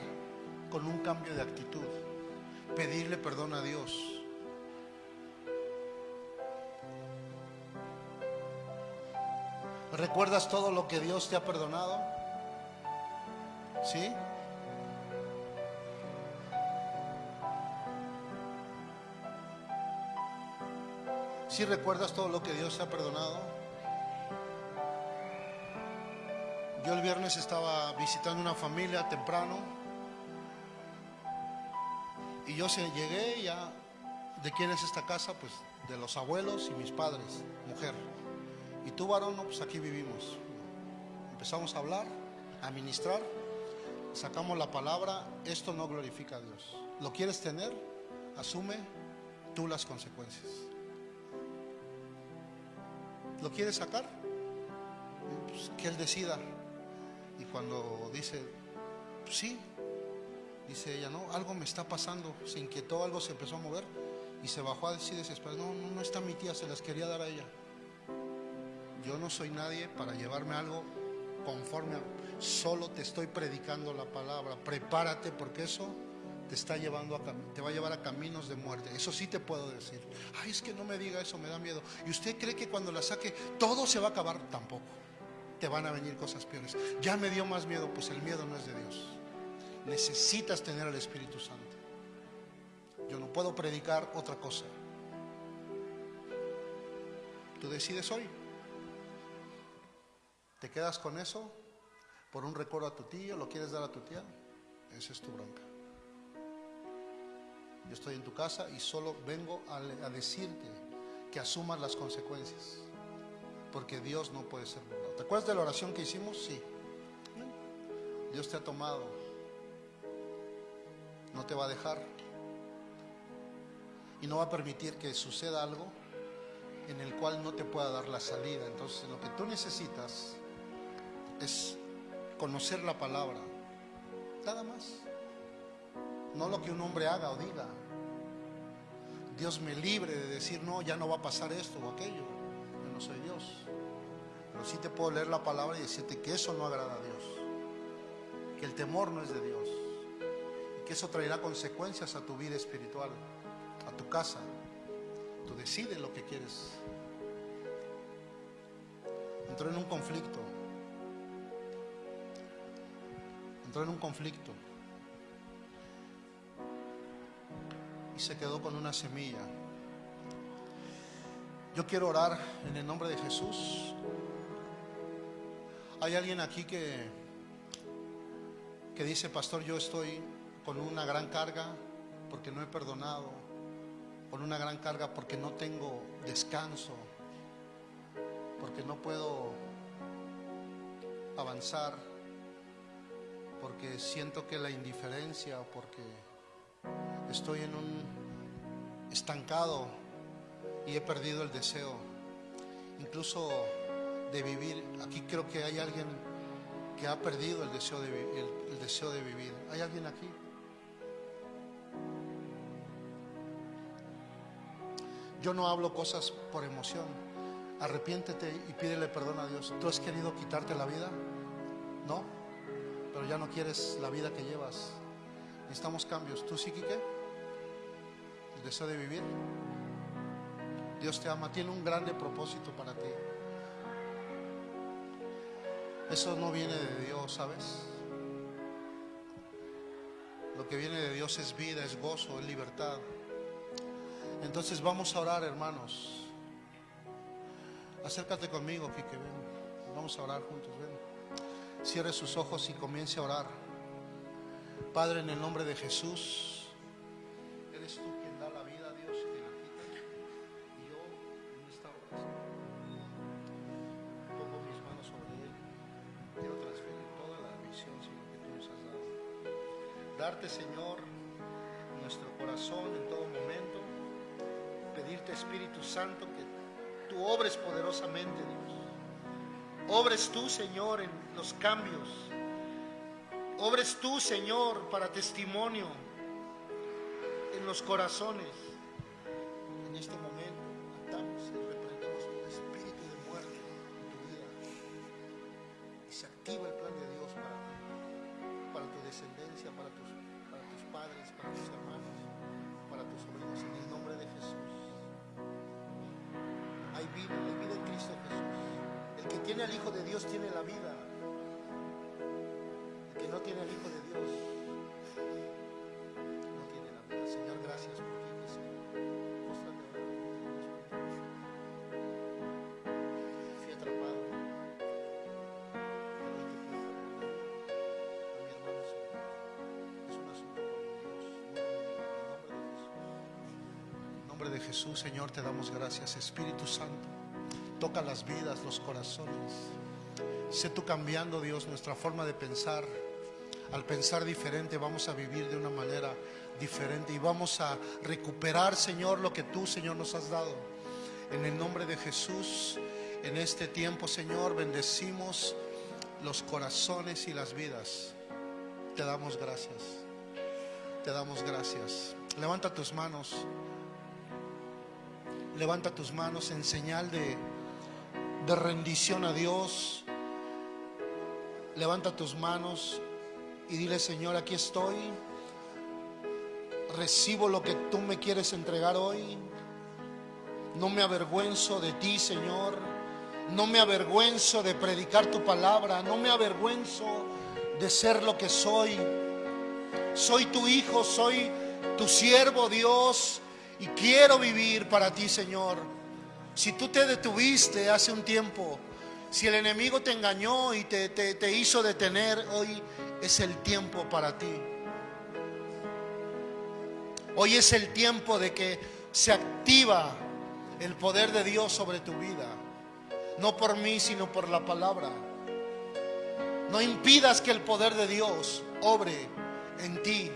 con un cambio de actitud, pedirle perdón a Dios. ¿Recuerdas todo lo que Dios te ha perdonado? ¿Sí? ¿Sí recuerdas todo lo que Dios te ha perdonado? Yo el viernes estaba visitando una familia temprano y yo se llegué ya, ¿de quién es esta casa? Pues de los abuelos y mis padres, mujer. Y tú varón, no, pues aquí vivimos. Empezamos a hablar, a ministrar, sacamos la palabra, esto no glorifica a Dios. ¿Lo quieres tener? Asume tú las consecuencias. ¿Lo quieres sacar? Pues que Él decida. Y cuando dice, sí, dice ella, no, algo me está pasando, se inquietó, algo se empezó a mover y se bajó a decir desesperada, no, no, no está mi tía, se las quería dar a ella. Yo no soy nadie para llevarme algo conforme. Solo te estoy predicando la palabra. Prepárate porque eso te está llevando a te va a llevar a caminos de muerte. Eso sí te puedo decir. Ay, es que no me diga eso, me da miedo. ¿Y usted cree que cuando la saque todo se va a acabar? Tampoco. Te van a venir cosas peores. Ya me dio más miedo, pues el miedo no es de Dios. Necesitas tener al Espíritu Santo. Yo no puedo predicar otra cosa. Tú decides hoy. ¿Te quedas con eso por un recuerdo a tu tío? ¿Lo quieres dar a tu tía? Esa es tu bronca. Yo estoy en tu casa y solo vengo a, a decirte que asumas las consecuencias. Porque Dios no puede ser burlado. ¿Te acuerdas de la oración que hicimos? Sí. Dios te ha tomado. No te va a dejar. Y no va a permitir que suceda algo en el cual no te pueda dar la salida. Entonces lo que tú necesitas es conocer la palabra. Nada más. No lo que un hombre haga o diga. Dios me libre de decir, no, ya no va a pasar esto o aquello. Yo no soy Dios. Pero sí te puedo leer la palabra y decirte que eso no agrada a Dios. Que el temor no es de Dios. Y que eso traerá consecuencias a tu vida espiritual, a tu casa. Tú decides lo que quieres. Entró en un conflicto. Entró en un conflicto. Y se quedó con una semilla. Yo quiero orar en el nombre de Jesús. Hay alguien aquí que, que dice, pastor, yo estoy con una gran carga porque no he perdonado, con una gran carga porque no tengo descanso, porque no puedo avanzar, porque siento que la indiferencia, porque estoy en un estancado y he perdido el deseo, incluso de vivir. Aquí creo que hay alguien que ha perdido el deseo de, el deseo de vivir. ¿Hay alguien aquí? Yo no hablo cosas por emoción. Arrepiéntete y pídele perdón a Dios. ¿Tú has querido quitarte la vida? No, pero ya no quieres la vida que llevas. Necesitamos cambios. ¿Tú sí, Quique? ¿El deseo de vivir? Dios te ama, tiene un grande propósito para ti. Eso no viene de Dios, ¿sabes? Lo que viene de Dios es vida, es gozo, es libertad. Entonces vamos a orar, hermanos. Acércate conmigo, Quique, ven. Vamos a orar juntos, ven. Cierre sus ojos y comience a orar. Padre, en el nombre de Jesús, eres tú Darte, Señor, nuestro corazón en todo momento. Pedirte, Espíritu Santo, que tú obres poderosamente, Dios. Obres tú, Señor, en los cambios. Obres tú, Señor, para testimonio en los corazones. En este momento atamos y reprendemos espíritu de muerte en tu vida. Y se activa el plan de Dios descendencia, para tus, para tus padres, para tus hermanos, para tus sobrinos, en el nombre de Jesús. Hay vida, hay vida en Cristo Jesús. El que tiene al Hijo de Dios tiene la vida. Jesús. Señor, te damos gracias. Espíritu Santo, toca las vidas, los corazones. Sé tú cambiando, Dios, nuestra forma de pensar. Al pensar diferente vamos a vivir de una manera diferente y vamos a recuperar, Señor, lo que tú, Señor, nos has dado. En el nombre de Jesús, en este tiempo, Señor, bendecimos los corazones y las vidas. Te damos gracias. Te damos gracias. Levanta tus manos. Levanta tus manos en señal de, de rendición a Dios. Levanta tus manos y dile, Señor, aquí estoy. Recibo lo que tú me quieres entregar hoy. No me avergüenzo de ti, Señor. No me avergüenzo de predicar tu palabra. No me avergüenzo de ser lo que soy. Soy tu hijo, soy tu siervo, Dios. Y quiero vivir para ti, Señor. Si tú te detuviste hace un tiempo, si el enemigo te engañó y te, te, te hizo detener, hoy es el tiempo para ti. Hoy es el tiempo de que se activa el poder de Dios sobre tu vida. No por mí, sino por la palabra. No impidas que el poder de Dios obre en ti.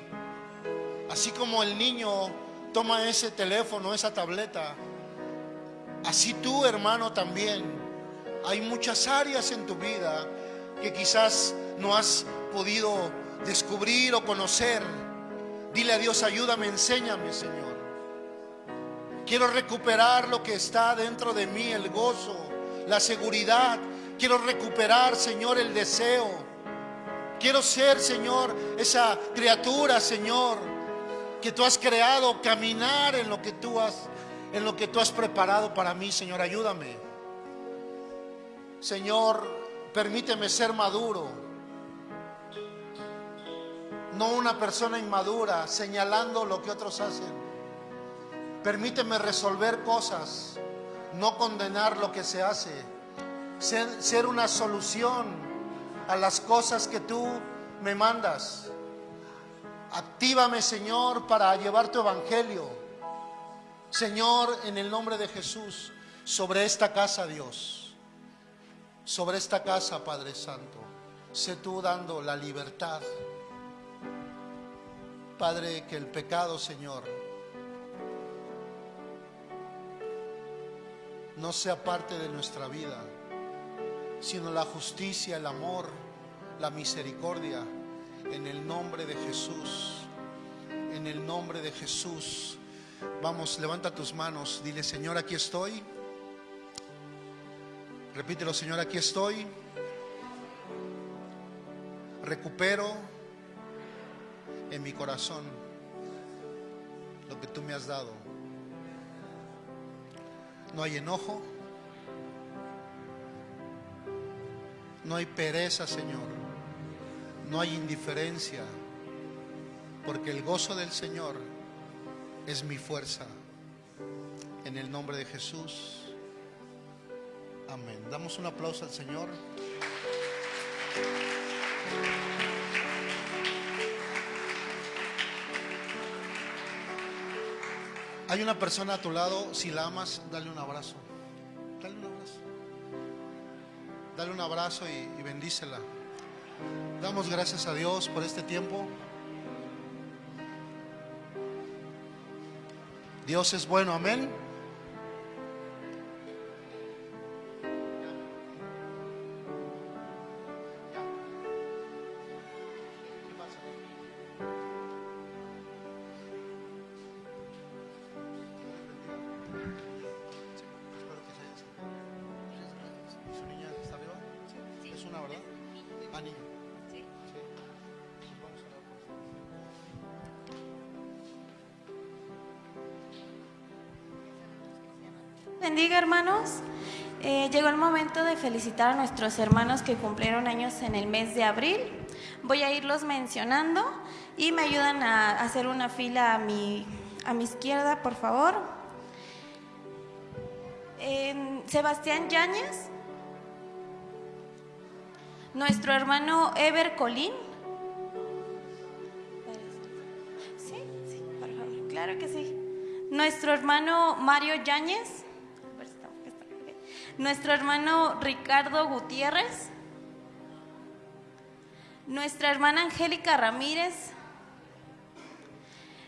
Así como el niño toma ese teléfono, esa tableta, así tú, hermano, también. Hay muchas áreas en tu vida que quizás no has podido descubrir o conocer. Dile a Dios, ayúdame, enséñame, Señor. Quiero recuperar lo que está dentro de mí, el gozo, la seguridad. Quiero recuperar, Señor, el deseo. Quiero ser, Señor, esa criatura, Señor, que tú has creado, caminar en lo que tú has en lo que tú has preparado para mí, Señor, ayúdame. Señor, permíteme ser maduro. No una persona inmadura señalando lo que otros hacen. Permíteme resolver cosas, no condenar lo que se hace. Ser, ser una solución a las cosas que tú me mandas. Actívame, Señor, para llevar tu evangelio. Señor, en el nombre de Jesús, sobre esta casa, Dios, sobre esta casa, Padre Santo, sé tú dando la libertad. Padre, que el pecado, Señor, no sea parte de nuestra vida, sino la justicia, el amor, la misericordia, en el nombre de Jesús, en el nombre de Jesús. Vamos, levanta tus manos, dile, Señor, aquí estoy. Repítelo, Señor, aquí estoy. Recupero en mi corazón lo que tú me has dado. No hay enojo, no hay pereza, Señor, no hay indiferencia, porque el gozo del Señor es mi fuerza. En el nombre de Jesús. Amén. Damos un aplauso al Señor. Hay una persona a tu lado, si la amas, dale un abrazo. Dale un abrazo. Dale un abrazo y, y bendícela. Damos gracias a Dios por este tiempo. Dios es bueno, amén. De felicitar a nuestros hermanos que cumplieron años en el mes de abril. Voy a irlos mencionando y me ayudan a hacer una fila a mi, a mi izquierda, por favor. Sebastián Yáñez, nuestro hermano Ever Colín. Claro que sí. Nuestro hermano Mario Yáñez. Nuestro hermano Ricardo Gutiérrez. Nuestra hermana Angélica Ramírez.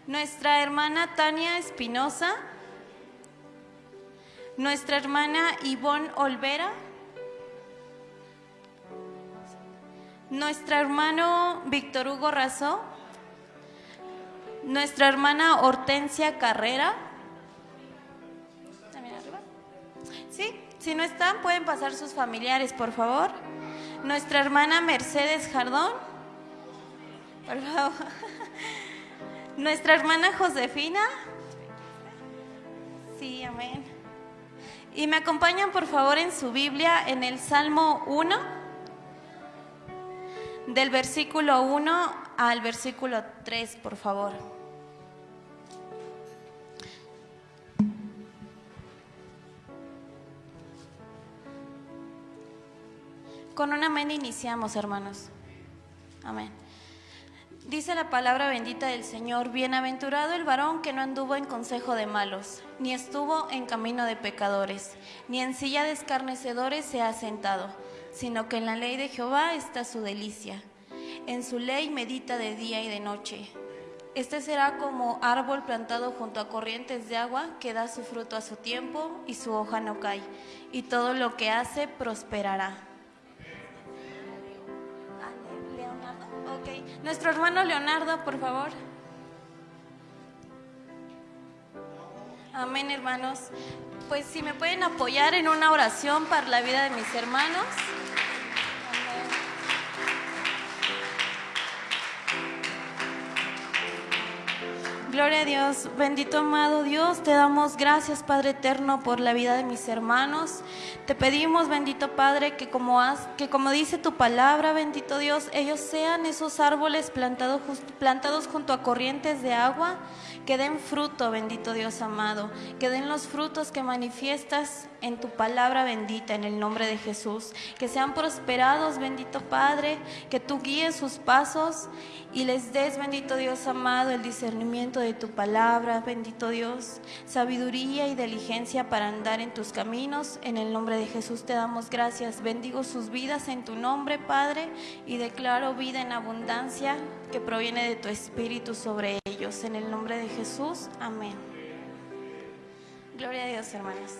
Nuestra hermana Tania Espinosa. Nuestra hermana Ivonne Olvera. Nuestro hermano Víctor Hugo Razó. Nuestra hermana Hortensia Carrera. Si no están, pueden pasar sus familiares, por favor. Nuestra hermana Mercedes Jardón. Por favor. Nuestra hermana Josefina. Sí, amén. Y me acompañan, por favor, en su Biblia, en el Salmo 1, del versículo 1 al versículo 3, por favor. Con un amén iniciamos, hermanos. Amén. Dice la palabra bendita del Señor, bienaventurado el varón que no anduvo en consejo de malos, ni estuvo en camino de pecadores, ni en silla de escarnecedores se ha sentado, sino que en la ley de Jehová está su delicia. En su ley medita de día y de noche. Este será como árbol plantado junto a corrientes de agua que da su fruto a su tiempo y su hoja no cae, y todo lo que hace prosperará. Nuestro hermano Leonardo, por favor. Amén, hermanos. Pues si me pueden apoyar en una oración para la vida de mis hermanos. Amén. Gloria a Dios, bendito amado Dios, te damos gracias Padre eterno por la vida de mis hermanos. Te pedimos, bendito Padre, que como, has- que como dice tu palabra, bendito Dios, ellos sean esos árboles plantados, plantados junto a corrientes de agua, que den fruto, bendito Dios amado, que den los frutos que manifiestas en tu palabra bendita, en el nombre de Jesús, que sean prosperados, bendito Padre, que tú guíes sus pasos y les des, bendito Dios amado, el discernimiento de tu palabra, bendito Dios, sabiduría y diligencia para andar en tus caminos. En el nombre de Jesús te damos gracias. Bendigo sus vidas en tu nombre, Padre, y declaro vida en abundancia que proviene de tu espíritu sobre ellos. En el nombre de Jesús, amén. Gloria a Dios, hermanos.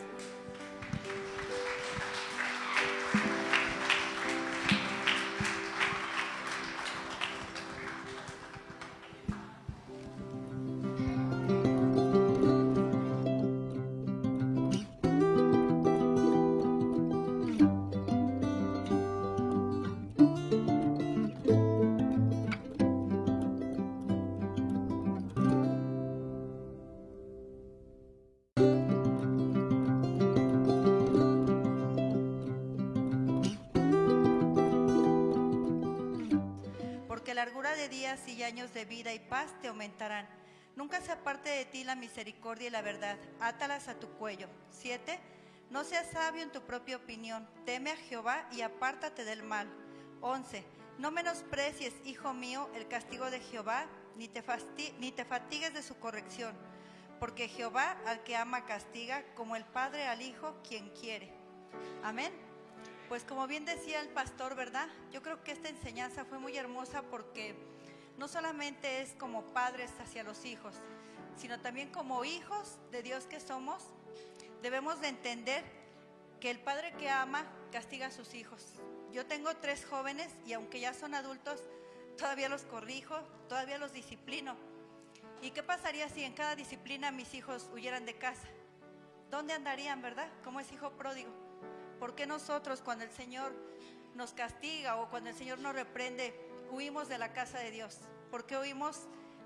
Años de vida y paz te aumentarán. Nunca se aparte de ti la misericordia y la verdad. Átalas a tu cuello. 7. No seas sabio en tu propia opinión, teme a Jehová y apártate del mal. 11. No menosprecies, hijo mío, el castigo de Jehová, ni te, ni te fatigues de su corrección, porque Jehová al que ama castiga, como el Padre al Hijo, quien quiere. Amén. Pues como bien decía el pastor, ¿verdad? Yo creo que esta enseñanza fue muy hermosa porque no solamente es como padres hacia los hijos, sino también como hijos de Dios que somos, debemos de entender que el padre que ama castiga a sus hijos. Yo tengo tres jóvenes y aunque ya son adultos, todavía los corrijo, todavía los disciplino. ¿Y qué pasaría si en cada disciplina mis hijos huyeran de casa? ¿Dónde andarían, verdad? Como es hijo pródigo. ¿Por qué nosotros cuando el Señor nos castiga o cuando el Señor nos reprende, huimos de la casa de Dios? ¿Por qué huimos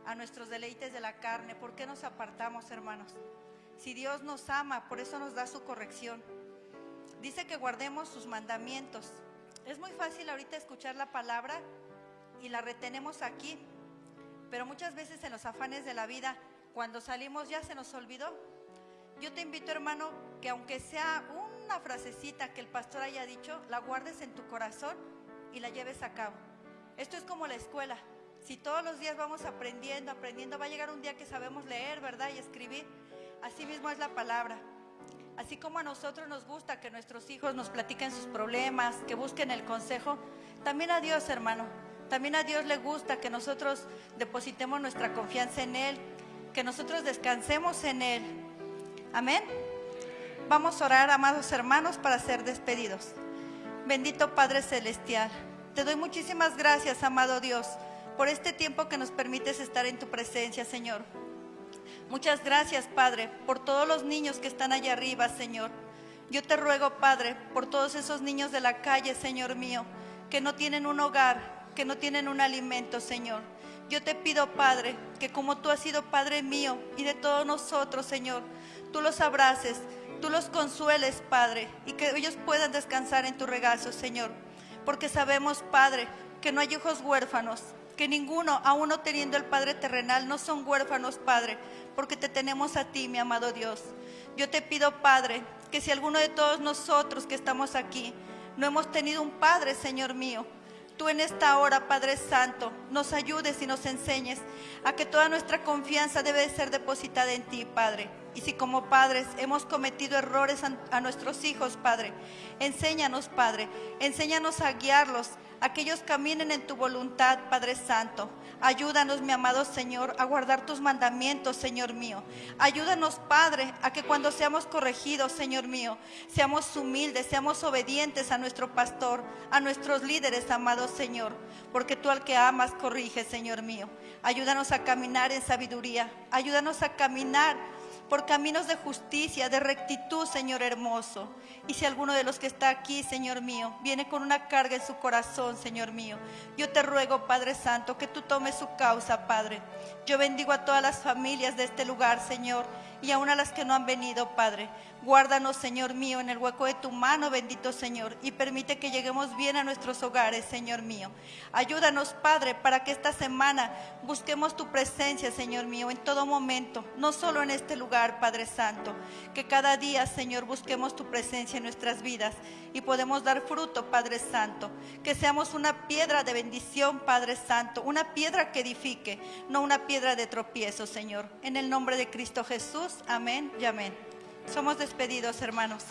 a nuestros deleites de la carne? ¿Por qué nos apartamos, hermanos? Si Dios nos ama, por eso nos da su corrección. Dice que guardemos sus mandamientos. Es muy fácil ahorita escuchar la palabra y la retenemos aquí, pero muchas veces en los afanes de la vida, cuando salimos ya se nos olvidó. Yo te invito, hermano, que aunque sea una frasecita que el pastor haya dicho, la guardes en tu corazón y la lleves a cabo. Esto es como la escuela. Si todos los días vamos aprendiendo, aprendiendo, va a llegar un día que sabemos leer, ¿verdad? Y escribir. Así mismo es la palabra. Así como a nosotros nos gusta que nuestros hijos nos platiquen sus problemas, que busquen el consejo, también a Dios, hermano. También a Dios le gusta que nosotros depositemos nuestra confianza en Él, que nosotros descansemos en Él. Amén. Vamos a orar, amados hermanos, para ser despedidos. Bendito Padre Celestial, te doy muchísimas gracias, amado Dios, por este tiempo que nos permites estar en tu presencia, Señor. Muchas gracias, Padre, por todos los niños que están allá arriba, Señor. Yo te ruego, Padre, por todos esos niños de la calle, Señor mío, que no tienen un hogar, que no tienen un alimento, Señor. Yo te pido, Padre, que como tú has sido Padre mío y de todos nosotros, Señor, tú los abraces, tú los consueles, Padre, y que ellos puedan descansar en tu regazo, Señor. Porque sabemos, Padre, que no hay hijos huérfanos, que ninguno, aún no teniendo el Padre terrenal, no son huérfanos, Padre, porque te tenemos a ti, mi amado Dios. Yo te pido, Padre, que si alguno de todos nosotros que estamos aquí no hemos tenido un Padre, Señor mío, tú en esta hora, Padre Santo, nos ayudes y nos enseñes a que toda nuestra confianza debe ser depositada en ti, Padre. Y si como padres hemos cometido errores a, nuestros hijos, Padre, enséñanos, Padre, enséñanos a guiarlos, a que ellos caminen en tu voluntad, Padre Santo. Ayúdanos, mi amado Señor, a guardar tus mandamientos, Señor mío. Ayúdanos, Padre, a que cuando seamos corregidos, Señor mío, seamos humildes, seamos obedientes a nuestro pastor, a nuestros líderes, amado Señor, porque tú al que amas corrige, Señor mío. Ayúdanos a caminar en sabiduría, ayúdanos a caminar por caminos de justicia, de rectitud, Señor hermoso. Y si alguno de los que está aquí, Señor mío, viene con una carga en su corazón, Señor mío, yo te ruego, Padre Santo, que tú tomes su causa, Padre. Yo bendigo a todas las familias de este lugar, Señor, y aún a las que no han venido, Padre. Guárdanos, Señor mío, en el hueco de tu mano, bendito Señor, y permite que lleguemos bien a nuestros hogares, Señor mío. Ayúdanos, Padre, para que esta semana busquemos tu presencia, Señor mío, en todo momento, no solo en este lugar, Padre Santo. Que cada día, Señor, busquemos tu presencia en nuestras vidas y podemos dar fruto, Padre Santo. Que seamos una piedra de bendición, Padre Santo, una piedra que edifique, no una piedra de tropiezo, Señor. En el nombre de Cristo Jesús, amén y amén. Somos despedidos, hermanos.